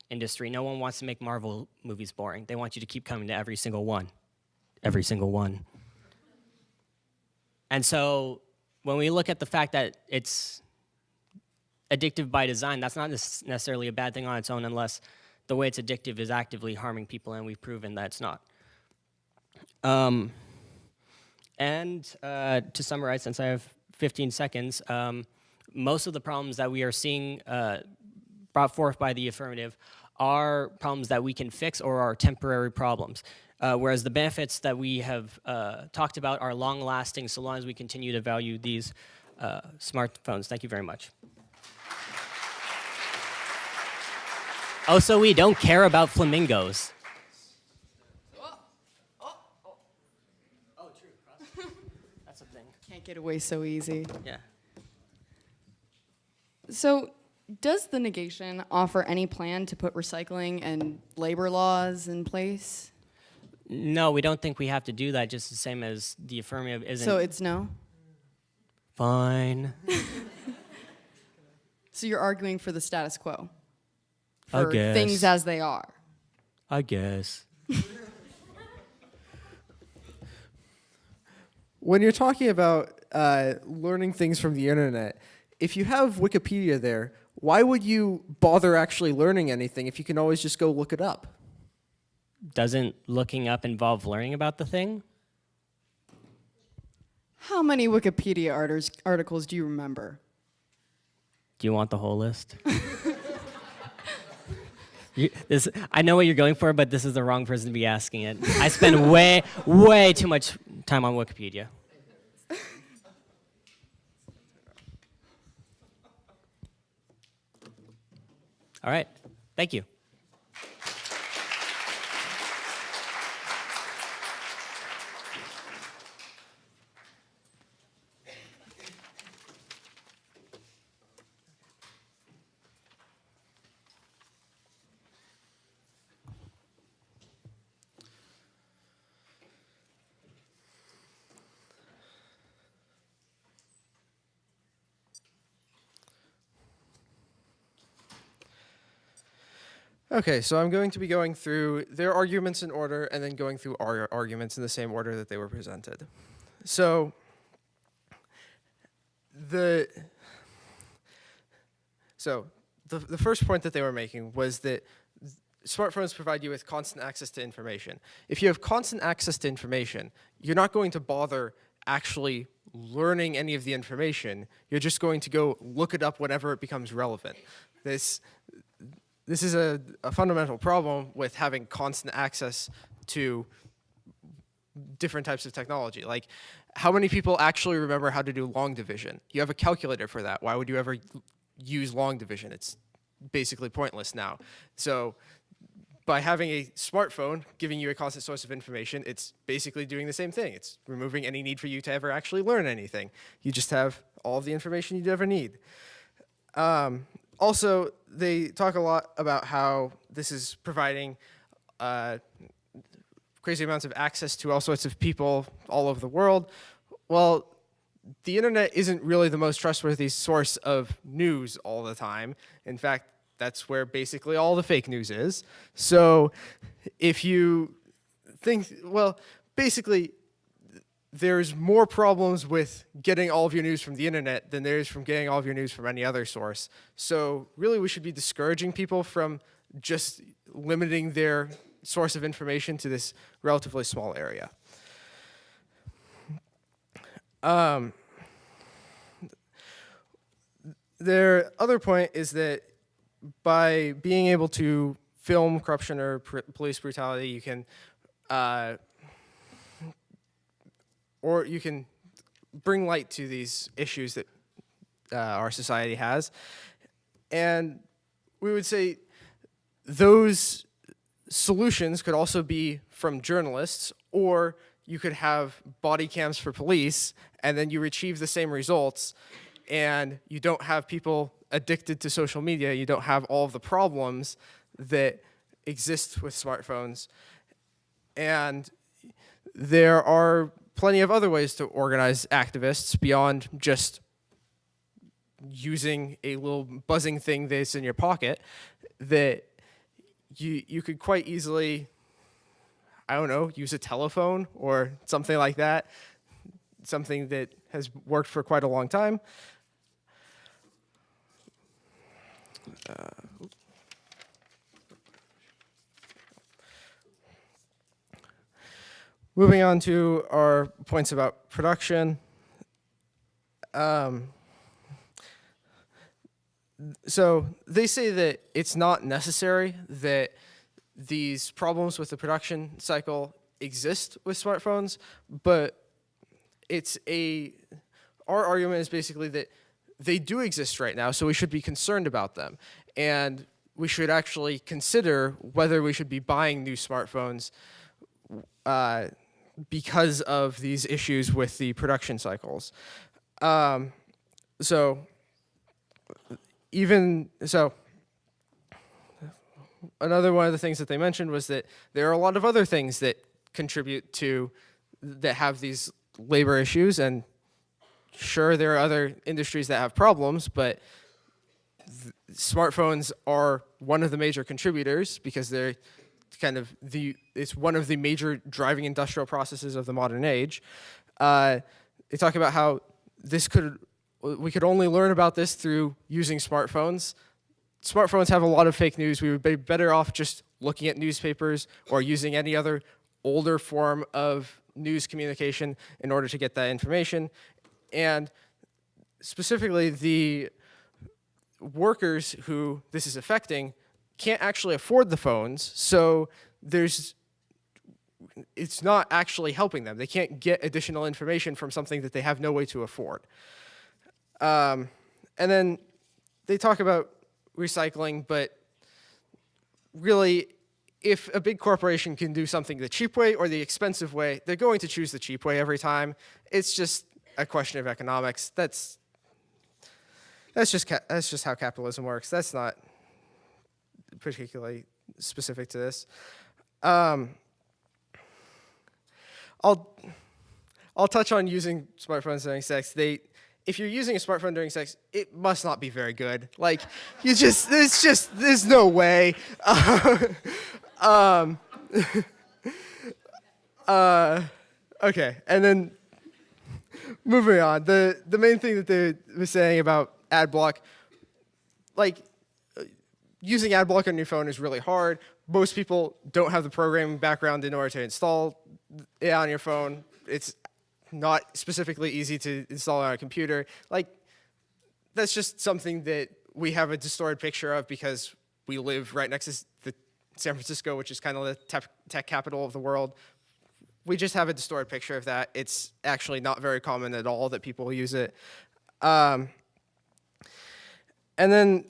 industry. No one wants to make Marvel movies boring. They want you to keep coming to every single one, every single one. And so when we look at the fact that it's addictive by design, that's not necessarily a bad thing on its own unless the way it's addictive is actively harming people, and we've proven that it's not. Um, and uh, to summarize, since I have 15 seconds, um, most of the problems that we are seeing uh, brought forth by the affirmative are problems that we can fix or are temporary problems. Uh, whereas the benefits that we have uh, talked about are long lasting so long as we continue to value these uh, smartphones. Thank you very much. Also, we don't care about flamingos. Oh, true. That's a thing. Can't get away so easy. Yeah. So, does the negation offer any plan to put recycling and labor laws in place? No, we don't think we have to do that. Just the same as the affirmative isn't. So it's no. fine. So you're arguing for the status quo, for things as they are. I guess. When you're talking about uh, learning things from the internet. If you have Wikipedia there, why would you bother actually learning anything if you can always just go look it up? Doesn't looking up involve learning about the thing? How many Wikipedia articles do you remember? Do you want the whole list? This, I know what you're going for, but this is the wrong person to be asking it. I spend way, way too much time on Wikipedia. All right, thank you. Okay, so I'm going to be going through their arguments in order and then going through our arguments in the same order that they were presented. So the so the, the first point that they were making was that smartphones provide you with constant access to information. If you have constant access to information, you're not going to bother actually learning any of the information. You're just going to go look it up whenever it becomes relevant. This this is a, a fundamental problem with having constant access to different types of technology. Like, how many people actually remember how to do long division? You have a calculator for that. Why would you ever use long division? It's basically pointless now. So by having a smartphone giving you a constant source of information, it's basically doing the same thing. It's removing any need for you to ever actually learn anything. You just have all the information you'd ever need. Um, also, they talk a lot about how this is providing uh, crazy amounts of access to all sorts of people all over the world. Well, the internet isn't really the most trustworthy source of news all the time. In fact, that's where basically all the fake news is. So if you think, well, basically, there's more problems with getting all of your news from the internet than there is from getting all of your news from any other source. So really we should be discouraging people from just limiting their source of information to this relatively small area. Um, their other point is that by being able to film corruption or police brutality, you can uh, or you can bring light to these issues that uh, our society has. And we would say those solutions could also be from journalists, or you could have body cams for police, and then you achieve the same results, and you don't have people addicted to social media, you don't have all of the problems that exist with smartphones. And there are plenty of other ways to organize activists beyond just using a little buzzing thing that's in your pocket that you you could quite easily I don't know, use a telephone or something like that, something that has worked for quite a long time. Uh, Moving on to our points about production. Um, so they say that it's not necessary that these problems with the production cycle exist with smartphones, but it's a, our argument is basically that they do exist right now, so we should be concerned about them. And we should actually consider whether we should be buying new smartphones uh, because of these issues with the production cycles. Um, so even, so another one of the things that they mentioned was that there are a lot of other things that contribute to, that have these labor issues and sure there are other industries that have problems, but smartphones are one of the major contributors because they're kind of the it's one of the major driving industrial processes of the modern age. Uh, they talk about how this could we could only learn about this through using smartphones. Smartphones have a lot of fake news. We would be better off just looking at newspapers or using any other older form of news communication in order to get that information. And specifically, the workers who this is affecting can't actually afford the phones, so there's it's not actually helping them. They can't get additional information from something that they have no way to afford. Um, and then they talk about recycling, but really, if a big corporation can do something the cheap way or the expensive way, they're going to choose the cheap way every time. It's just a question of economics. That's that's just that's just how capitalism works. That's not particularly specific to this. Um, I'll I'll touch on using smartphones during sex. They if you're using a smartphone during sex, it must not be very good. Like you just there's just there's no way. um, uh, okay, and then moving on. The the main thing that they were saying about ad block, like using ad block on your phone is really hard. Most people don't have the programming background in order to install it on your phone. It's not specifically easy to install on a computer. Like, that's just something that we have a distorted picture of because we live right next to the San Francisco, which is kind of the tech, capital of the world. We just have a distorted picture of that. It's actually not very common at all that people use it. Um, and then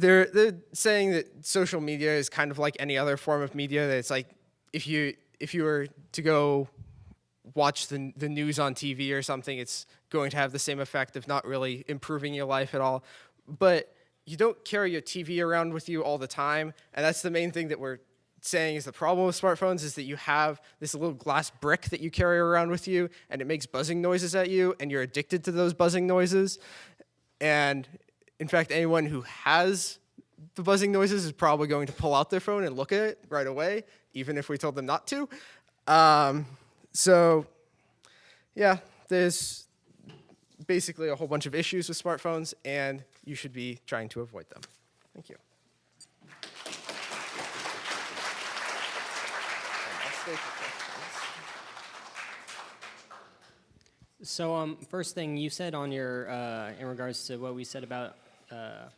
they're they're saying that social media is kind of like any other form of media. That it's like if you if you were to go watch the the news on TV or something, it's going to have the same effect of not really improving your life at all. But you don't carry your TV around with you all the time, and that's the main thing that we're saying is the problem with smartphones is that you have this little glass brick that you carry around with you, and it makes buzzing noises at you, and you're addicted to those buzzing noises. And in fact, anyone who has the buzzing noises is probably going to pull out their phone and look at it right away, even if we told them not to. Um, so, yeah, there's basically a whole bunch of issues with smartphones, and you should be trying to avoid them. Thank you. So, um, first thing you said on your, uh, in regards to what we said about uh,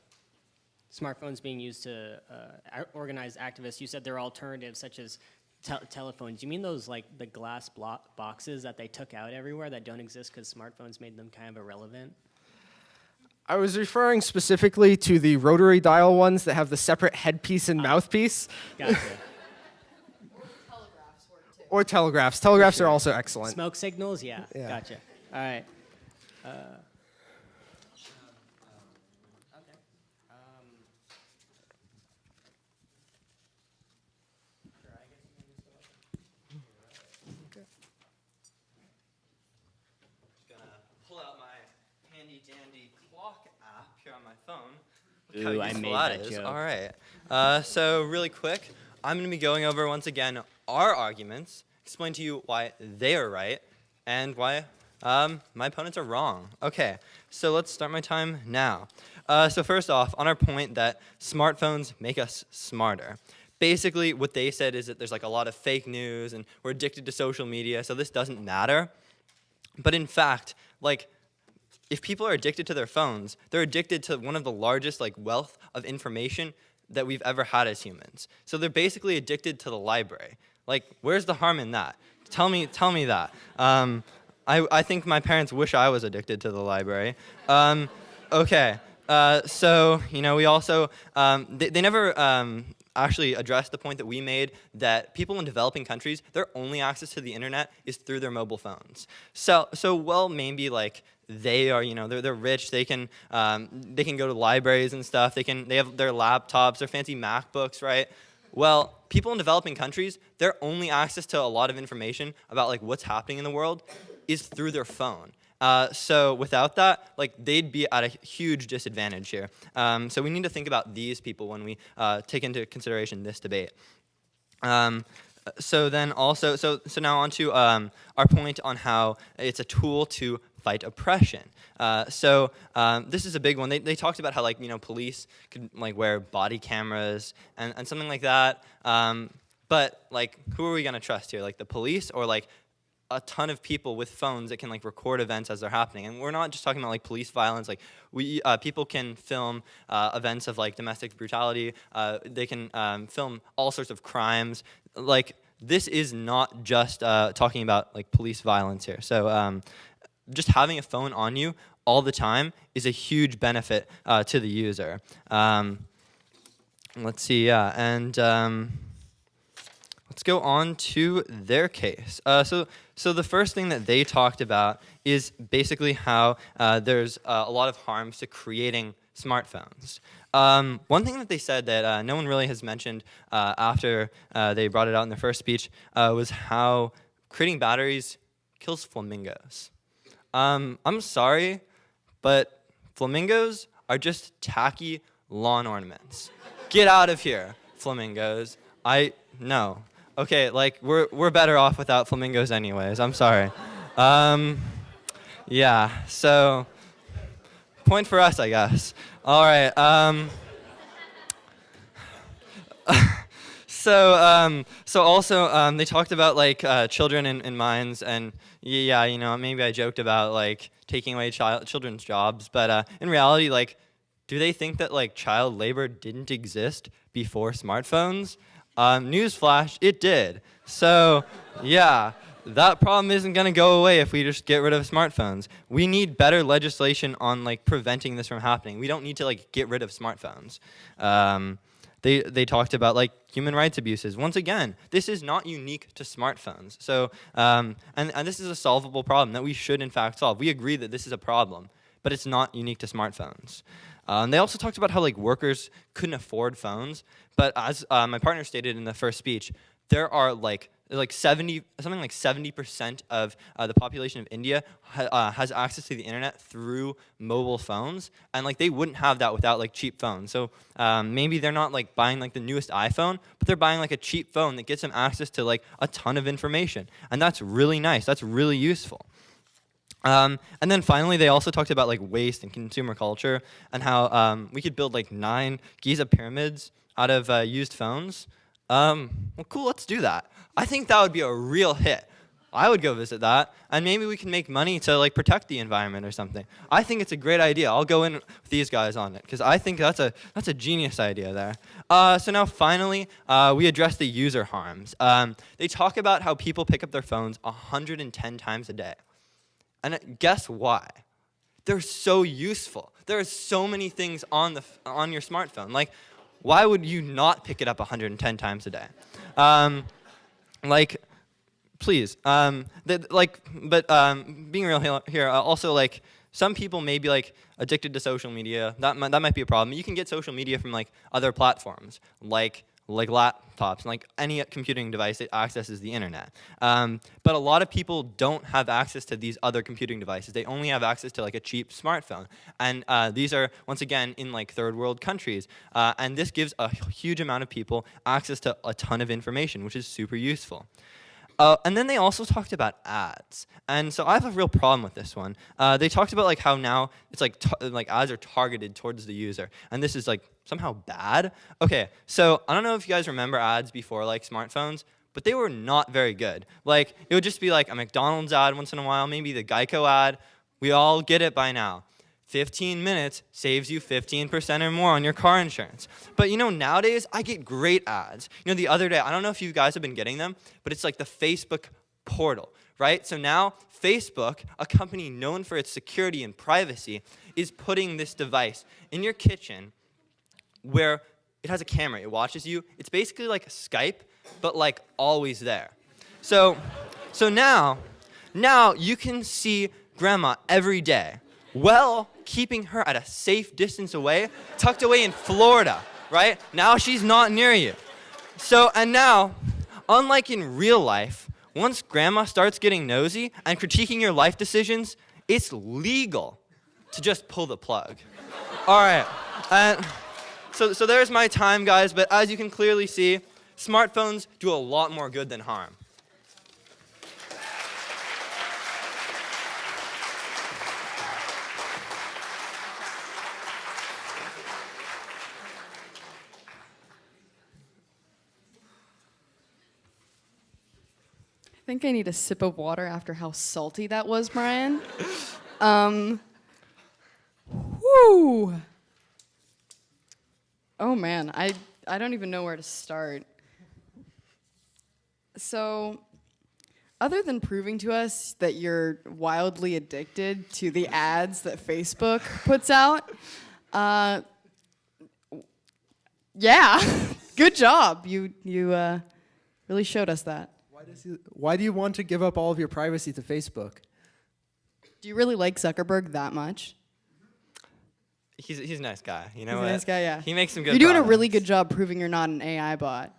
smartphones being used to uh, organize activists, you said there are alternatives such as tel- telephones. You mean those like the glass block boxes that they took out everywhere that don't exist because smartphones made them kind of irrelevant? I was referring specifically to the rotary dial ones that have the separate headpiece and mouthpiece, Gotcha. or telegraphs. Telegraphs are also excellent. Smoke signals? Yeah, Yeah. Gotcha. All right. Uh, gonna pull out my handy dandy clock app here on my phone. Look how Ooh, I made that joke. All right. Uh, so really quick, I'm gonna be going over once again our arguments, explain to you why they are right, and why um, my opponents are wrong. Okay. So let's start my time now. Uh, so first off, on our point that smartphones make us smarter. Basically, what they said is that there's like a lot of fake news and we're addicted to social media, so this doesn't matter. But in fact, like, if people are addicted to their phones, they're addicted to one of the largest like wealth of information that we've ever had as humans. So they're basically addicted to the library. Like, where's the harm in that? Tell me, tell me that. Um, I, I think my parents wish I was addicted to the library. Um, okay, uh, so you know we also um, they, they never um, actually addressed the point that we made that people in developing countries their only access to the internet is through their mobile phones. So so well maybe like they are you know they're, they're rich they can um, they can go to libraries and stuff they can they have their laptops their fancy MacBooks right well, people in developing countries, their only access to a lot of information about like what's happening in the world is through their phone. Uh, so without that, like they'd be at a huge disadvantage here. Um, so we need to think about these people when we uh, take into consideration this debate. Um, so then also, so so now on to um, our point on how it's a tool to fight oppression. Uh, so um, this is a big one. They, they talked about how like you know police could like wear body cameras and, and something like that. Um, but like, who are we gonna trust here? Like the police or like a ton of people with phones that can like record events as they're happening. And we're not just talking about like police violence. Like we uh, people can film uh, events of like domestic brutality. Uh, they can um, film all sorts of crimes. Like this is not just uh, talking about like police violence here. So um, just having a phone on you all the time is a huge benefit uh, to the user. Um, let's see, yeah, and. Um, Let's go on to their case. Uh, so, so the first thing that they talked about is basically how uh, there's uh, a lot of harms to creating smartphones. Um, one thing that they said that uh, no one really has mentioned uh, after uh, they brought it out in their first speech was how creating batteries kills flamingos. Um, I'm sorry, but flamingos are just tacky lawn ornaments. Get out of here, flamingos. I, no. Okay, like we're we're better off without flamingos anyways. I'm sorry. Um, yeah. So point for us, I guess. All right. Um, so um, so also um, they talked about like uh, children in, in mines and yeah, you know maybe I joked about like taking away child children's jobs, but uh, in reality, like, do they think that like child labor didn't exist before smartphones? Um, newsflash, it did. So, yeah, that problem isn't going to go away if we just get rid of smartphones. We need better legislation on like preventing this from happening. We don't need to like get rid of smartphones. Um, they, they talked about like human rights abuses. Once again, this is not unique to smartphones. So, um, and, and this is a solvable problem that we should in fact solve. We agree that this is a problem, but it's not unique to smartphones. Um, they also talked about how like workers couldn't afford phones, but as uh, my partner stated in the first speech, there are like like 70 something like 70% of uh, the population of India ha uh, has access to the internet through mobile phones and like they wouldn't have that without like cheap phones. So um, maybe they're not like buying like the newest iPhone but they're buying like a cheap phone that gets them access to like a ton of information and that's really nice. That's really useful. Um, and then finally, they also talked about like waste and consumer culture and how um, we could build like nine Giza pyramids out of uh, used phones. Um, well, cool, let's do that. I think that would be a real hit. I would go visit that, and maybe we can make money to like protect the environment or something. I think it's a great idea. I'll go in with these guys on it because I think that's a that's a genius idea there. Uh, so now finally, uh, we address the user harms. Um, they talk about how people pick up their phones 110 times a day. And guess why? They're so useful. There are so many things on, the, on your smartphone. Like, why would you not pick it up 110 times a day? Um, like, please. Um, like, but um, being real here, uh, also like, some people may be like addicted to social media. That might, that might be a problem. You can get social media from like other platforms, like like laptops, like any computing device that accesses the internet. Um, but a lot of people don't have access to these other computing devices. They only have access to like a cheap smartphone. And uh, these are, once again, in like third world countries. Uh, and this gives a huge amount of people access to a ton of information, which is super useful. Uh, and then they also talked about ads. And so I have a real problem with this one. Uh, they talked about like how now it's like like ads are targeted towards the user. And this is like somehow bad. Okay, so I don't know if you guys remember ads before like smartphones, but they were not very good. Like it would just be like a McDonald's ad once in a while, maybe the Geico ad. We all get it by now. 15 minutes saves you 15% or more on your car insurance. But you know, nowadays, I get great ads. You know, the other day, I don't know if you guys have been getting them, but it's like the Facebook portal, right? So now, Facebook, a company known for its security and privacy, is putting this device in your kitchen where it has a camera, it watches you. It's basically like Skype, but like always there. So, so now, now you can see grandma every day well keeping her at a safe distance away, tucked away in Florida, right? Now she's not near you. So, and now, unlike in real life, once grandma starts getting nosy and critiquing your life decisions, it's legal to just pull the plug. All right. And so, so there's my time, guys, but as you can clearly see, smartphones do a lot more good than harm. I think I need a sip of water after how salty that was, Brian. um, whoo. Oh man, I, I don't even know where to start. So, other than proving to us that you're wildly addicted to the ads that Facebook puts out, uh, yeah, good job. You, you uh, really showed us that. Why, does he, why do you want to give up all of your privacy to Facebook? Do you really like Zuckerberg that much? He's, he's a nice guy, you know He's a what? nice guy, yeah. He makes some good You're doing a really good job proving you're not an AI bot.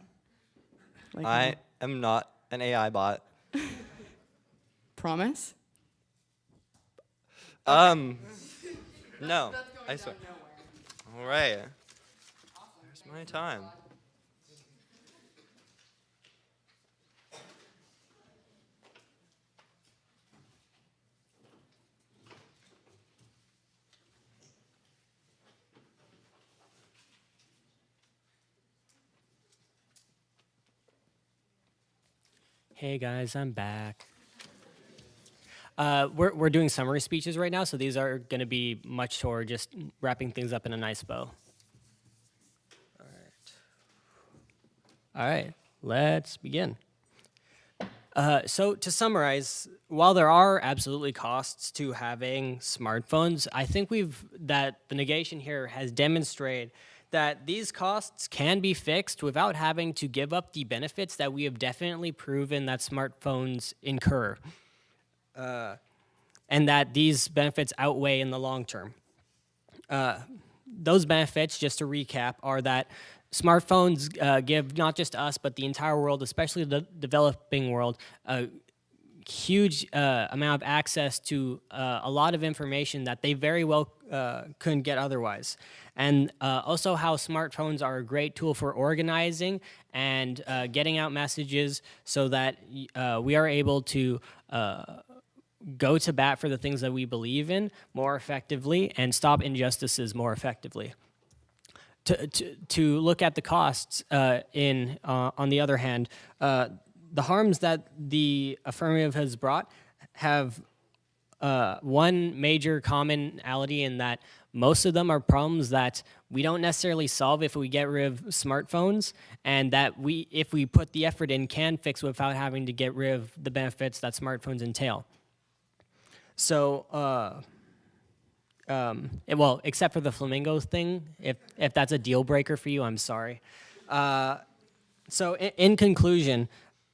Like, I am not an AI bot. promise. Um, no, I swear. All right. Where's my time? Hey guys, I'm back. Uh, we're, we're doing summary speeches right now, so these are going to be much toward just wrapping things up in a nice bow. All right. All right, let's begin. Uh, so to summarize, while there are absolutely costs to having smartphones, I think we've that the negation here has demonstrated that these costs can be fixed without having to give up the benefits that we have definitely proven that smartphones incur, uh, and that these benefits outweigh in the long term. Uh, those benefits, just to recap, are that smartphones uh, give not just us, but the entire world, especially the developing world, a huge uh, amount of access to uh, a lot of information that they very well uh, couldn't get otherwise. And uh, also how smartphones are a great tool for organizing and uh, getting out messages so that uh, we are able to go to bat for the things that we believe in more effectively and stop injustices more effectively. To, to, to look at the costs uh, in, uh, on the other hand, uh, the harms that the affirmative has brought have uh, one major commonality in that most of them are problems that we don't necessarily solve if we get rid of smartphones and that we if we put the effort in can fix without having to get rid of the benefits that smartphones entail. So uh, um, eh, well except for the flamingos thing if if that's a deal breaker for you i'm sorry. Uh, so in, in conclusion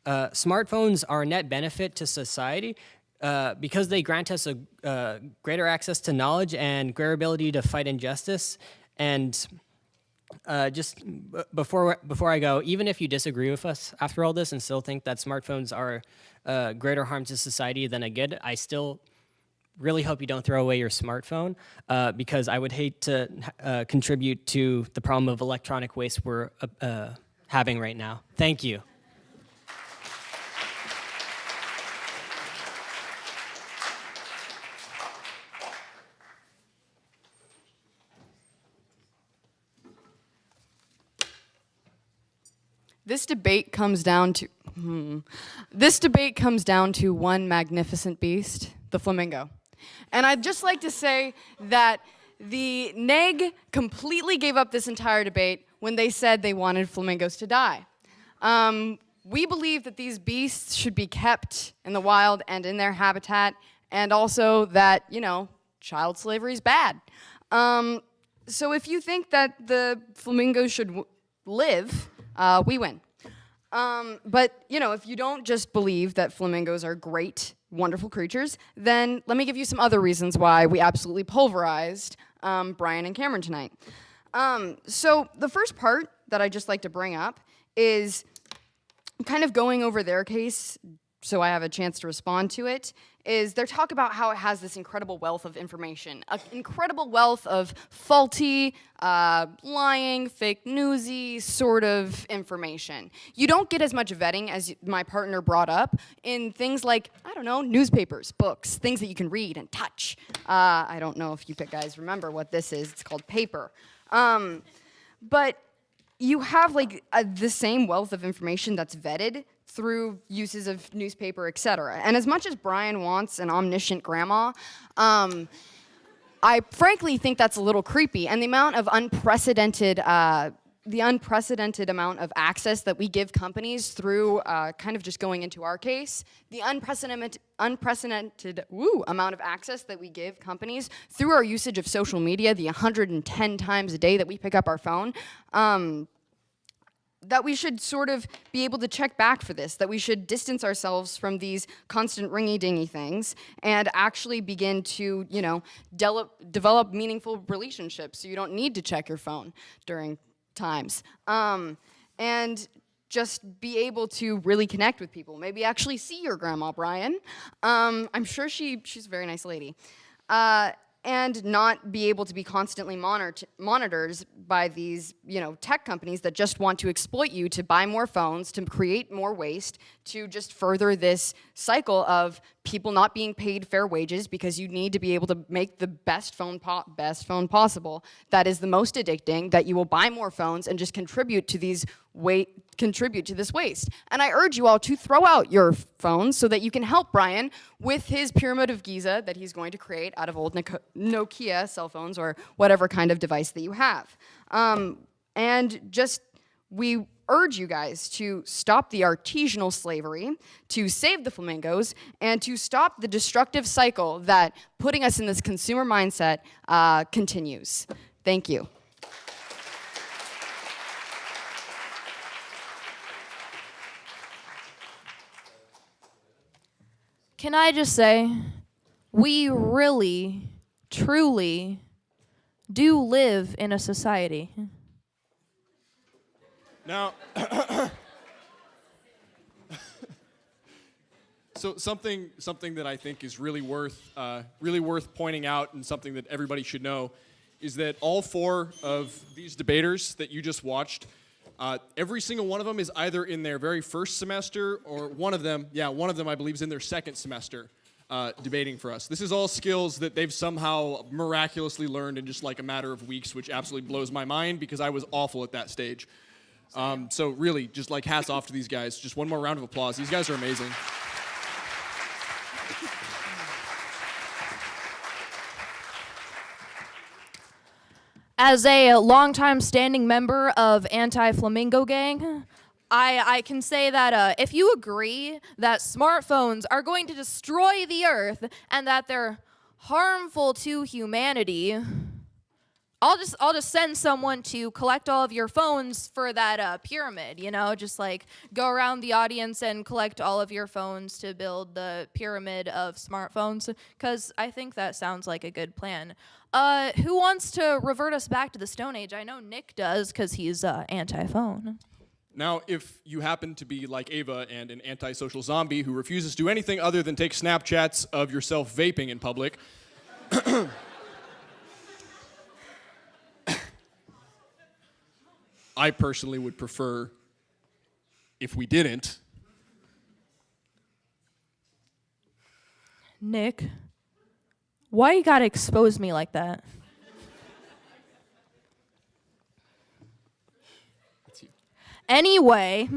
uh, smartphones are a net benefit to society uh, because they grant us a uh, greater access to knowledge and greater ability to fight injustice. And uh, just before before I go, even if you disagree with us after all this and still think that smartphones are uh, greater harm to society than a good, I still really hope you don't throw away your smartphone uh, because I would hate to contribute to the problem of electronic waste we're having right now. Thank you. This debate comes down to hmm. this debate comes down to one magnificent beast, the flamingo. And I'd just like to say that the neg completely gave up this entire debate when they said they wanted flamingos to die. Um, we believe that these beasts should be kept in the wild and in their habitat, and also that, you know, child slavery is bad. Um, so if you think that the flamingos should live, uh, we win. Um, but you know, if you don't just believe that flamingos are great, wonderful creatures, then let me give you some other reasons why we absolutely pulverized um, Brian and Cameron tonight. Um, so the first part that I just like to bring up is kind of going over their case so I have a chance to respond to it, is they talk about how it has this incredible wealth of information, an incredible wealth of faulty, uh, lying, fake newsy sort of information. You don't get as much vetting as my partner brought up in things like, I don't know, newspapers, books, things that you can read and touch. Uh, I don't know if you guys remember what this is, it's called paper. Um, but you have like uh, the same wealth of information that's vetted through uses of newspaper, et cetera. And as much as Brian wants an omniscient grandma, um, I frankly think that's a little creepy. And the amount of unprecedented, uh, the unprecedented amount of access that we give companies through uh, kind of just going into our case, the unprecedented, unprecedented woo, amount of access that we give companies through our usage of social media, the 110 times a day that we pick up our phone. Um, that we should sort of be able to check back for this, that we should distance ourselves from these constant ringy-dingy things and actually begin to, you know, develop, meaningful relationships so you don't need to check your phone during times. Um, and just be able to really connect with people. Maybe actually see your grandma, Brian. Um, I'm sure she, she's a very nice lady. Uh, and not be able to be constantly monitor monitored by these you know tech companies that just want to exploit you to buy more phones to create more waste to just further this cycle of people not being paid fair wages because you need to be able to make the best phone best phone possible that is the most addicting that you will buy more phones and just contribute to these wait contribute to this waste. And I urge you all to throw out your phones so that you can help Brian with his pyramid of Giza that he's going to create out of old Nokia cell phones or whatever kind of device that you have. Um, and just, we urge you guys to stop the artisanal slavery, to save the flamingos, and to stop the destructive cycle that putting us in this consumer mindset uh, continues. Thank you. Can I just say, we really, truly do live in a society. Now, so something something that I think is really worth uh, really worth pointing out, and something that everybody should know, is that all four of these debaters that you just watched uh, every single one of them is either in their very first semester or one of them, yeah, one of them I believe is in their second semester uh, debating for us. This is all skills that they've somehow miraculously learned in just like a matter of weeks, which absolutely blows my mind because I was awful at that stage. Um, so really, just like hats off to these guys. Just one more round of applause. These guys are amazing. As a longtime standing member of Anti-Flamingo Gang, I, I can say that uh, if you agree that smartphones are going to destroy the earth and that they're harmful to humanity, I'll just I'll just send someone to collect all of your phones for that uh, pyramid. You know, just like go around the audience and collect all of your phones to build the pyramid of smartphones. Because I think that sounds like a good plan. Uh, who wants to revert us back to the Stone Age? I know Nick does because he's uh, anti-phone. Now, if you happen to be like Ava and an antisocial zombie who refuses to do anything other than take Snapchats of yourself vaping in public, I personally would prefer if we didn't. Nick. Why you gotta expose me like that? Anyway,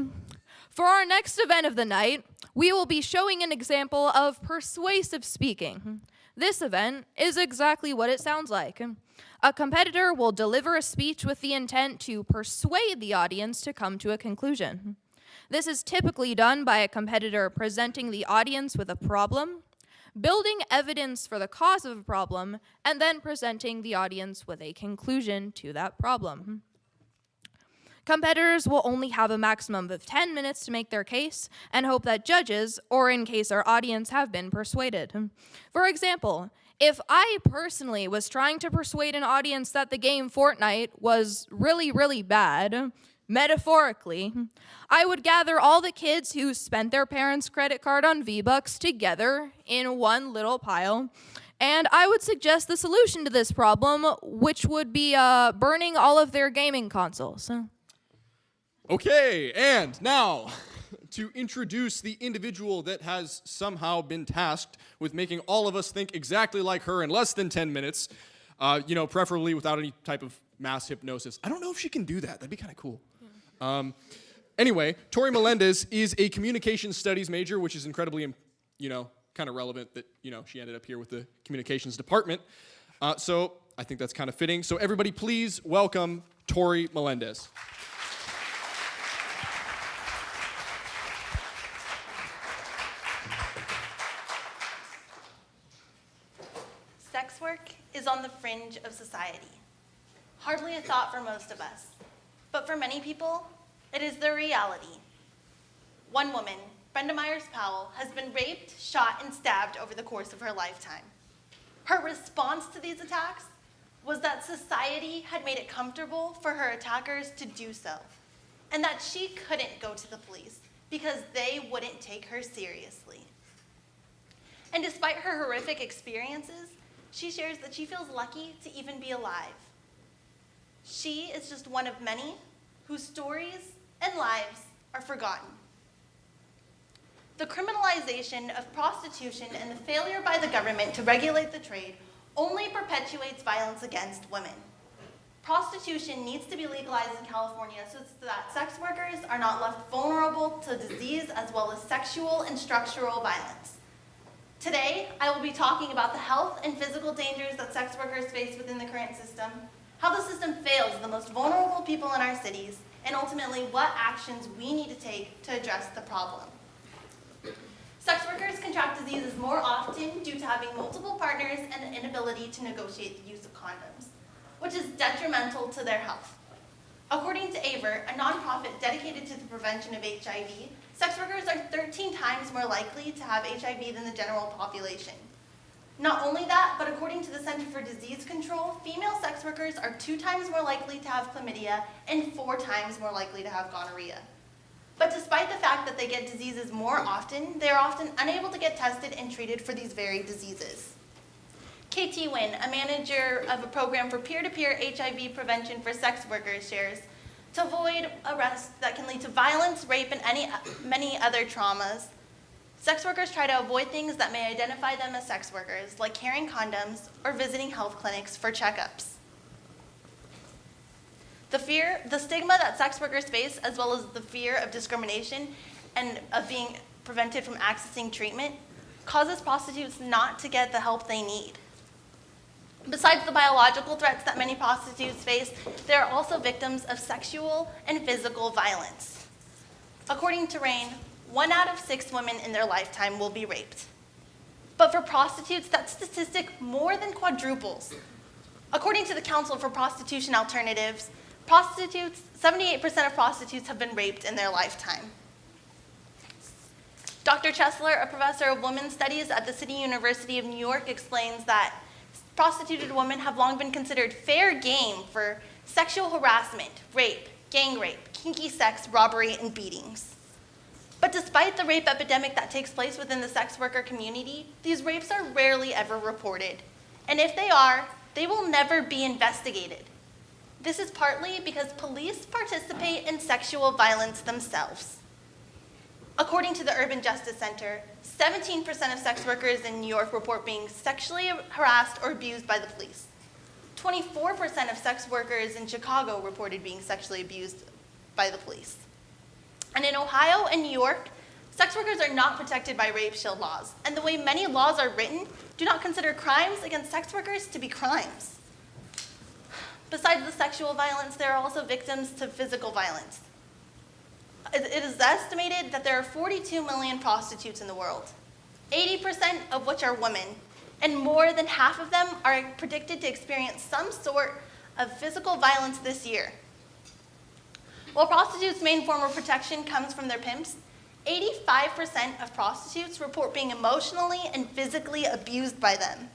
for our next event of the night, we will be showing an example of persuasive speaking. This event is exactly what it sounds like. A competitor will deliver a speech with the intent to persuade the audience to come to a conclusion. This is typically done by a competitor presenting the audience with a problem, building evidence for the cause of a problem, and then presenting the audience with a conclusion to that problem. Competitors will only have a maximum of 10 minutes to make their case and hope that judges, or in case our audience have been persuaded. For example, if I personally was trying to persuade an audience that the game Fortnite was really, really bad, metaphorically, I would gather all the kids who spent their parents' credit card on V-Bucks together in one little pile. And I would suggest the solution to this problem, which would be uh, burning all of their gaming consoles. Okay, and now to introduce the individual that has somehow been tasked with making all of us think exactly like her in less than 10 minutes, uh, you know, preferably without any type of mass hypnosis. I don't know if she can do that. That'd be kind of cool. Um, anyway, Tori Melendez is a communication studies major, which is incredibly, you know, kind of relevant that, you know, she ended up here with the communications department. Uh, so I think that's kind of fitting. So everybody please welcome Tori Melendez. Sex work is on the fringe of society. Hardly a thought for most of us. But for many people, it is their reality. One woman, Brenda Myers Powell, has been raped, shot, and stabbed over the course of her lifetime. Her response to these attacks was that society had made it comfortable for her attackers to do so, and that she couldn't go to the police because they wouldn't take her seriously. And despite her horrific experiences, she shares that she feels lucky to even be alive. She is just one of many whose stories and lives are forgotten. The criminalization of prostitution and the failure by the government to regulate the trade only perpetuates violence against women. Prostitution needs to be legalized in California so that sex workers are not left vulnerable to disease as well as sexual and structural violence. Today, I will be talking about the health and physical dangers that sex workers face within the current system, how the system fails the most vulnerable people in our cities, and ultimately what actions we need to take to address the problem. Sex workers contract diseases more often due to having multiple partners and the inability to negotiate the use of condoms, which is detrimental to their health. According to AVERT, a nonprofit dedicated to the prevention of HIV, sex workers are 13 times more likely to have HIV than the general population. Not only that, but according to the Center for Disease Control, female sex workers are two times more likely to have chlamydia and four times more likely to have gonorrhea. But despite the fact that they get diseases more often, they are often unable to get tested and treated for these very diseases. KT Wynn, a manager of a program for peer-to-peer HIV prevention for sex workers, shares, to avoid arrest that can lead to violence, rape, and any, many other traumas, sex workers try to avoid things that may identify them as sex workers, like carrying condoms or visiting health clinics for checkups. The fear, the stigma that sex workers face, as well as the fear of discrimination and of being prevented from accessing treatment, causes prostitutes not to get the help they need. Besides the biological threats that many prostitutes face, they are also victims of sexual and physical violence. According to RAINN, one out of six women in their lifetime will be raped. But for prostitutes, that statistic more than quadruples. According to the Council for Prostitution Alternatives, prostitutes, 78% of prostitutes have been raped in their lifetime. Dr. Chesler, a professor of women's studies at the City University of New York, explains that prostituted women have long been considered fair game for sexual harassment, rape, gang rape, kinky sex, robbery, and beatings. But despite the rape epidemic that takes place within the sex worker community, these rapes are rarely ever reported. And if they are, they will never be investigated. This is partly because police participate in sexual violence themselves. According to the Urban Justice Center, 17% of sex workers in New York report being sexually harassed or abused by the police. 24% of sex workers in Chicago reported being sexually abused by the police. And in Ohio and New York, sex workers are not protected by rape shield laws, and the way many laws are written do not consider crimes against sex workers to be crimes. Besides the sexual violence, there are also victims to physical violence. It is estimated that there are 42 million prostitutes in the world, 80% of which are women, and more than half of them are predicted to experience some sort of physical violence this year. While prostitutes' main form of protection comes from their pimps, 85% of prostitutes report being emotionally and physically abused by them.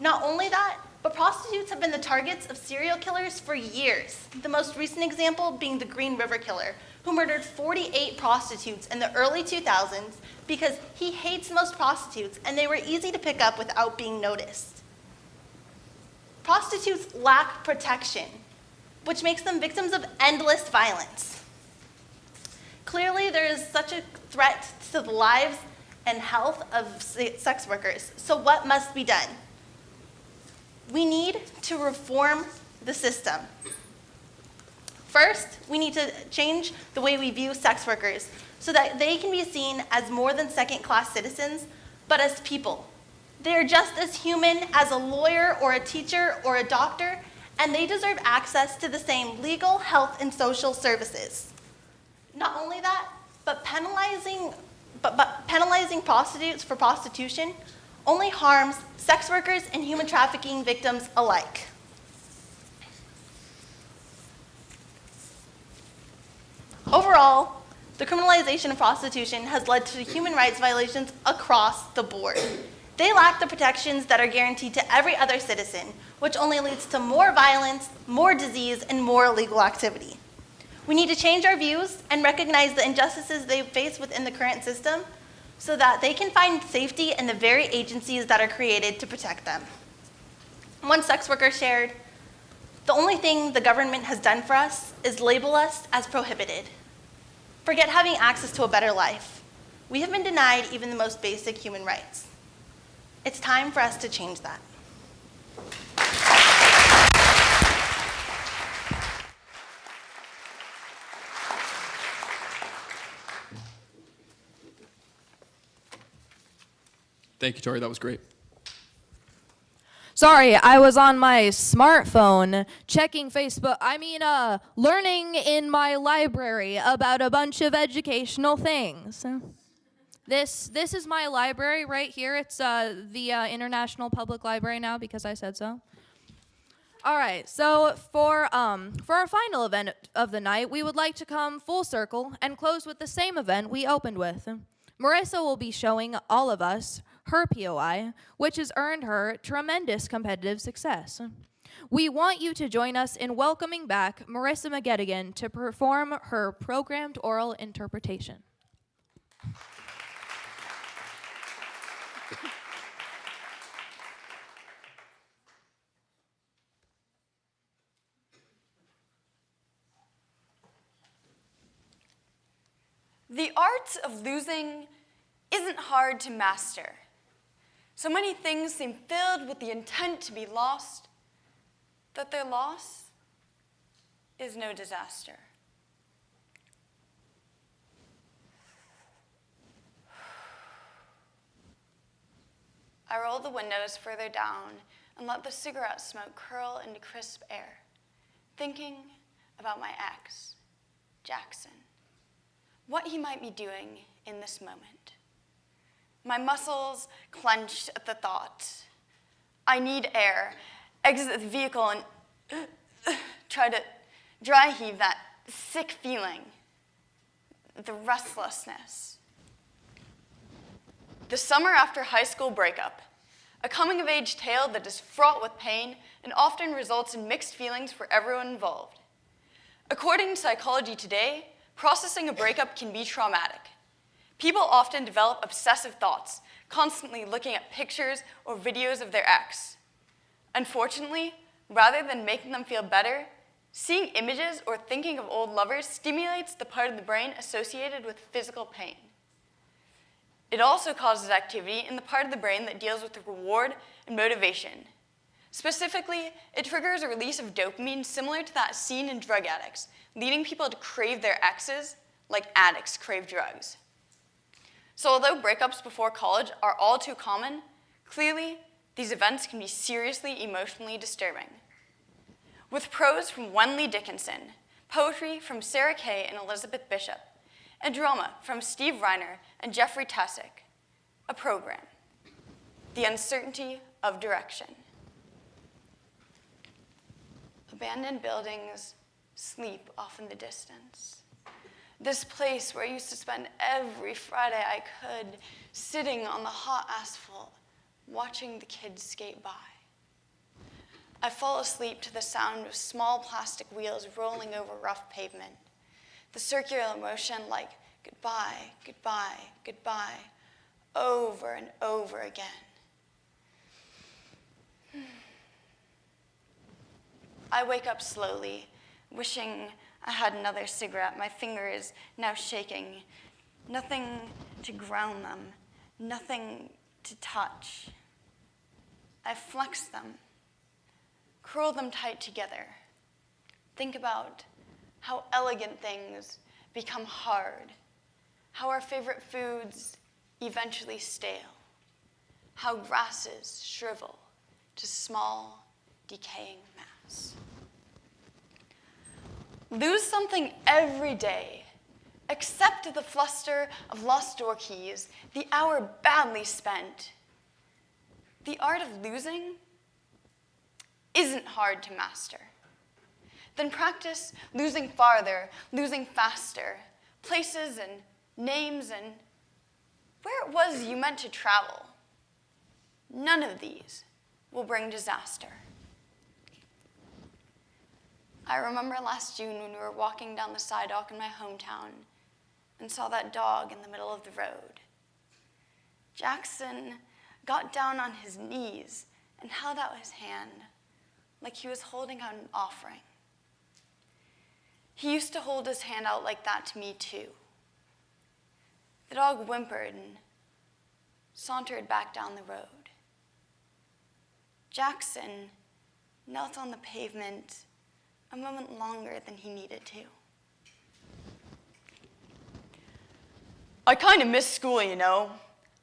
Not only that, But prostitutes have been the targets of serial killers for years. The most recent example being the Green River Killer, who murdered 48 prostitutes in the early 2000s because he hates most prostitutes and they were easy to pick up without being noticed. Prostitutes lack protection, which makes them victims of endless violence. Clearly, there is such a threat to the lives and health of sex workers. So, what must be done? We need to reform the system. First, we need to change the way we view sex workers so that they can be seen as more than second class citizens, but as people. They are just as human as a lawyer or a teacher or a doctor, and they deserve access to the same legal, health, and social services. Not only that, but penalizing, but, but penalizing prostitutes for prostitution only harms sex workers and human trafficking victims alike. Overall, the criminalization of prostitution has led to human rights violations across the board. They lack the protections that are guaranteed to every other citizen, which only leads to more violence, more disease, and more illegal activity. We need to change our views and recognize the injustices they face within the current system so that they can find safety in the very agencies that are created to protect them. One sex worker shared, the only thing the government has done for us is label us as prohibited. Forget having access to a better life. We have been denied even the most basic human rights. It's time for us to change that. Thank you, Tori. That was great. Sorry, I was on my smartphone checking Facebook. I mean, uh, learning in my library about a bunch of educational things. This this is my library right here. It's uh, the uh, International Public Library now because I said so. All right, so for um, for our final event of the night, we would like to come full circle and close with the same event we opened with. Marissa will be showing all of us her POI, which has earned her tremendous competitive success. We want you to join us in welcoming back Marissa McGettigan to perform her programmed oral interpretation. The art of losing isn't hard to master. So many things seem filled with the intent to be lost that their loss is no disaster. I roll the windows further down and let the cigarette smoke curl into crisp air, thinking about my ex, Jackson, what he might be doing in this moment. My muscles clenched at the thought. I need air. Exit the vehicle and try to dry heave that sick feeling, the restlessness. The summer after high school breakup, a coming of age tale that is fraught with pain and often results in mixed feelings for everyone involved. According to Psychology Today, processing a breakup can be traumatic. People often develop obsessive thoughts, constantly looking at pictures or videos of their ex. Unfortunately, rather than making them feel better, seeing images or thinking of old lovers stimulates the part of the brain associated with physical pain. It also causes activity in the part of the brain that deals with reward and motivation. Specifically, it triggers a release of dopamine similar to that seen in drug addicts, leading people to crave their exes like addicts crave drugs. So although breakups before college are all too common, clearly these events can be seriously emotionally disturbing. With prose from Wenley Dickinson, poetry from Sarah Kay and Elizabeth Bishop, and drama from Steve Reiner and Jeffrey Tessick, a program, The Uncertainty of Direction. Abandoned buildings sleep off in the distance. This place where I used to spend every Friday I could sitting on the hot asphalt, watching the kids skate by. I fall asleep to the sound of small plastic wheels rolling over rough pavement. The circular motion like goodbye, goodbye, goodbye, over and over again. I wake up slowly, wishing I had another cigarette. My finger is now shaking. Nothing to ground them, nothing to touch. I flex them, curl them tight together. Think about how elegant things become hard, how our favorite foods eventually stale, how grasses shrivel to small, decaying mass. Lose something every day, accept the fluster of lost door keys, the hour badly spent. The art of losing isn't hard to master. Then practice losing farther, losing faster, places and names and where it was you meant to travel. None of these will bring disaster. I remember last June when we were walking down the sidewalk in my hometown and saw that dog in the middle of the road. Jackson got down on his knees and held out his hand like he was holding out an offering. He used to hold his hand out like that to me, too. The dog whimpered and sauntered back down the road. Jackson knelt on the pavement a moment longer than he needed to. I kind of miss school, you know.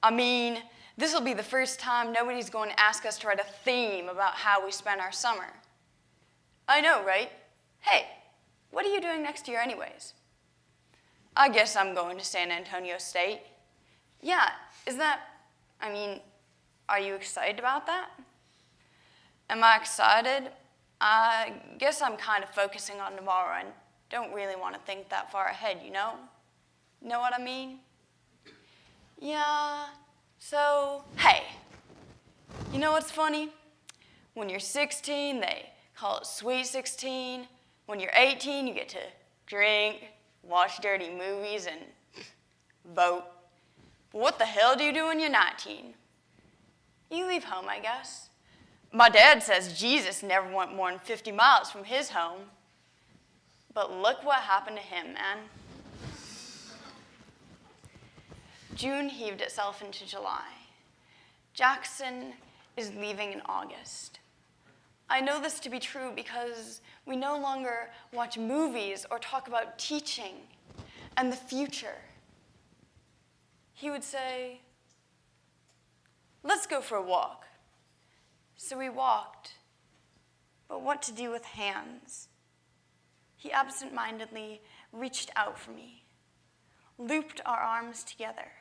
I mean, this will be the first time nobody's going to ask us to write a theme about how we spent our summer. I know, right? Hey, what are you doing next year, anyways? I guess I'm going to San Antonio State. Yeah, is that, I mean, are you excited about that? Am I excited? I guess I'm kind of focusing on tomorrow and don't really want to think that far ahead, you know? Know what I mean? Yeah, so, hey, you know what's funny? When you're 16, they call it Sweet 16. When you're 18, you get to drink, watch dirty movies, and vote. But what the hell do you do when you're 19? You leave home, I guess. My dad says Jesus never went more than 50 miles from his home. But look what happened to him, man. June heaved itself into July. Jackson is leaving in August. I know this to be true because we no longer watch movies or talk about teaching and the future. He would say, Let's go for a walk. So we walked, but what to do with hands? He absent mindedly reached out for me, looped our arms together.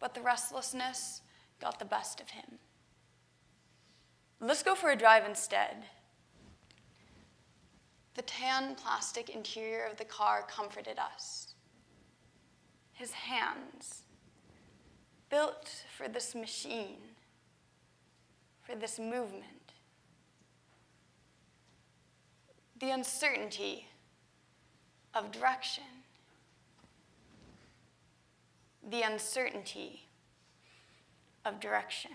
But the restlessness got the best of him. Let's go for a drive instead. The tan plastic interior of the car comforted us. His hands, built for this machine, for this movement. The uncertainty of direction. The uncertainty of direction.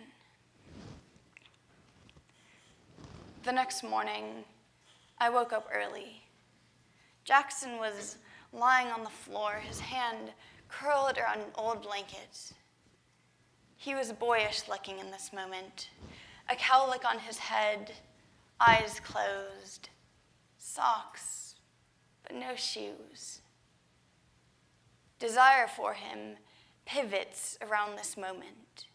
The next morning, I woke up early. Jackson was lying on the floor, his hand curled around an old blanket. He was boyish looking in this moment, a cowlick on his head, eyes closed, socks, but no shoes. Desire for him pivots around this moment.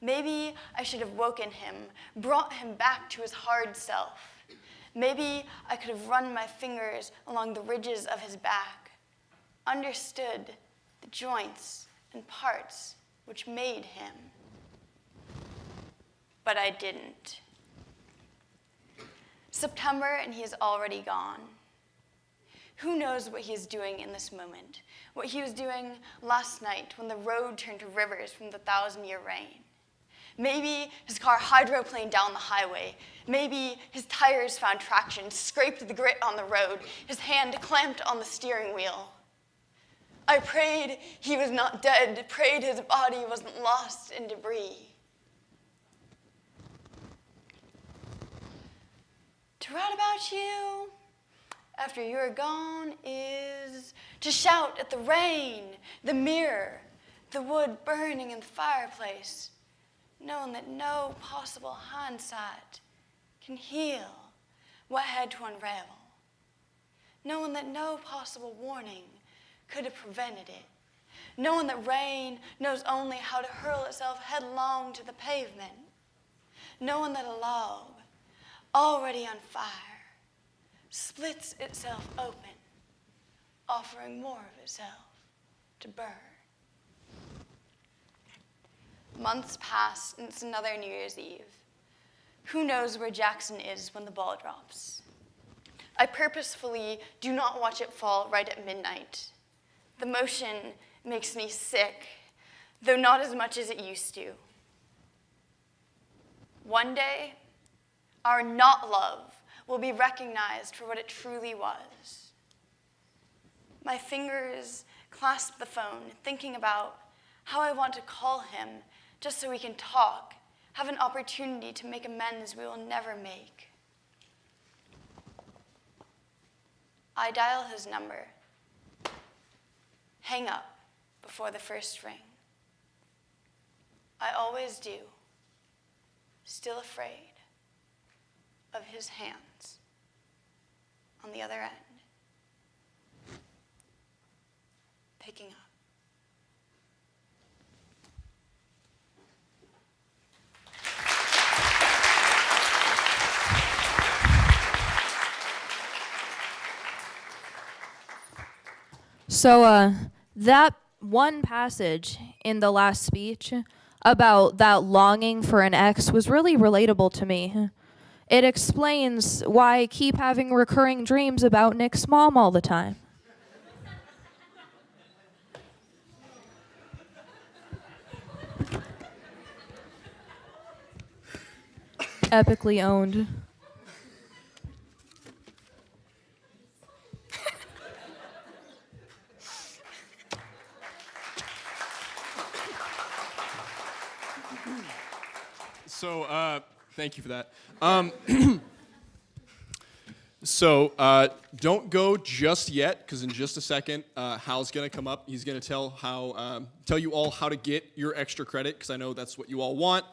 Maybe I should have woken him, brought him back to his hard self. Maybe I could have run my fingers along the ridges of his back, understood the joints and parts which made him. But I didn't. September, and he is already gone. Who knows what he is doing in this moment? What he was doing last night when the road turned to rivers from the thousand year rain. Maybe his car hydroplaned down the highway. Maybe his tires found traction, scraped the grit on the road, his hand clamped on the steering wheel. I prayed he was not dead, prayed his body wasn't lost in debris. To write about you after you're gone is to shout at the rain, the mirror, the wood burning in the fireplace, knowing that no possible hindsight can heal what had to unravel, knowing that no possible warning could have prevented it, knowing that rain knows only how to hurl itself headlong to the pavement, knowing that a log already on fire splits itself open, offering more of itself to burn. Months pass, and it's another New Year's Eve. Who knows where Jackson is when the ball drops? I purposefully do not watch it fall right at midnight. The motion makes me sick, though not as much as it used to. One day, our not love will be recognized for what it truly was. My fingers clasp the phone, thinking about how I want to call him just so we can talk, have an opportunity to make amends we will never make. I dial his number, hang up before the first ring. I always do, still afraid of his hands on the other end, picking up. So, uh, that one passage in the last speech about that longing for an ex was really relatable to me. It explains why I keep having recurring dreams about Nick's mom all the time. Epically owned. So, uh, thank you for that. Um, so, uh, don't go just yet, because in just a second, uh, Hal's gonna come up. He's gonna tell how, um, tell you all how to get your extra credit, because I know that's what you all want.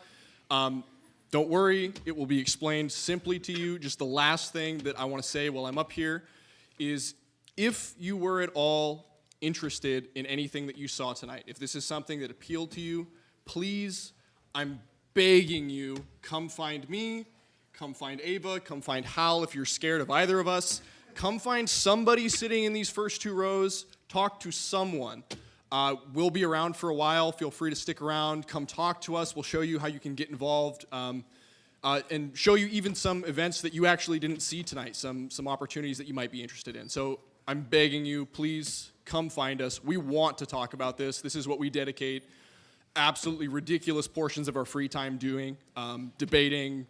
Um, don't worry, it will be explained simply to you. Just the last thing that I want to say while I'm up here is, if you were at all interested in anything that you saw tonight, if this is something that appealed to you, please, I'm begging you, come find me, come find Ava, come find Hal if you're scared of either of us. Come find somebody sitting in these first two rows, talk to someone. Uh, we'll be around for a while. Feel free to stick around. Come talk to us. We'll show you how you can get involved um, uh, and show you even some events that you actually didn't see tonight, some, some opportunities that you might be interested in. So I'm begging you, please come find us. We want to talk about this. This is what we dedicate absolutely ridiculous portions of our free time doing, um, debating,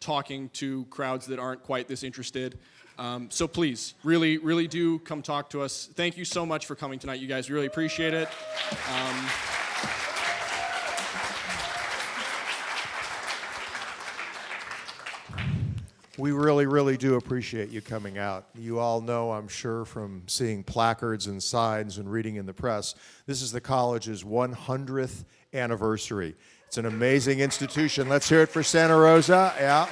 talking to crowds that aren't quite this interested. Um, so please, really, really do come talk to us. Thank you so much for coming tonight, you guys. Really appreciate it. Um, We really, really do appreciate you coming out. You all know, I'm sure, from seeing placards and signs and reading in the press, this is the college's 100th anniversary. It's an amazing institution. Let's hear it for Santa Rosa. Yeah.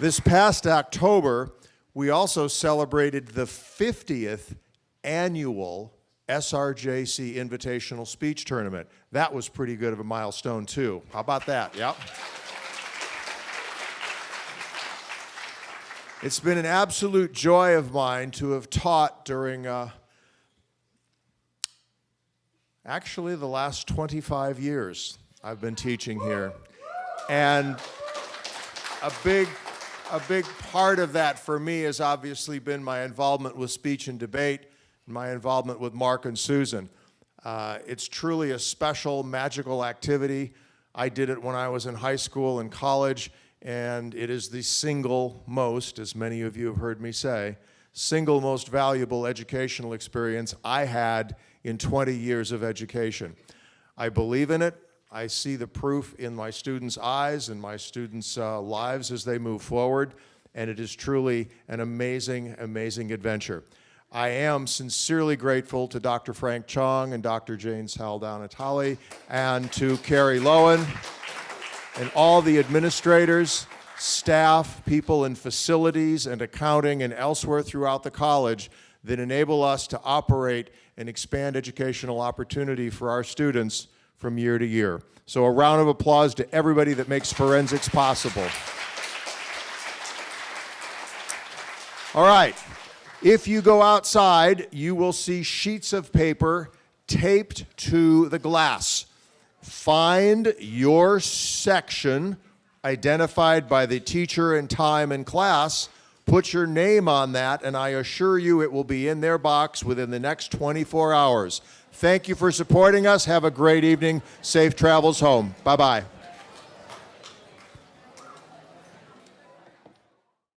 This past October, we also celebrated the 50th annual SRJC Invitational Speech Tournament. That was pretty good of a milestone, too. How about that? Yep. It's been an absolute joy of mine to have taught during uh, actually the last 25 years I've been teaching here. And a big, a big part of that for me has obviously been my involvement with speech and debate, my involvement with Mark and Susan. Uh, it's truly a special, magical activity. I did it when I was in high school and college, and it is the single most, as many of you have heard me say, single most valuable educational experience I had in 20 years of education. I believe in it. I see the proof in my students' eyes and my students' uh, lives as they move forward, and it is truly an amazing, amazing adventure. I am sincerely grateful to Dr. Frank Chong and Dr. Jane Saldaña-Talley and to Carrie Lowen and all the administrators, staff, people in facilities and accounting and elsewhere throughout the college that enable us to operate and expand educational opportunity for our students from year to year. So a round of applause to everybody that makes forensics possible. All right. If you go outside, you will see sheets of paper taped to the glass. Find your section identified by the teacher and time and class. Put your name on that, and I assure you it will be in their box within the next 24 hours. Thank you for supporting us. Have a great evening. Safe travels home. Bye bye.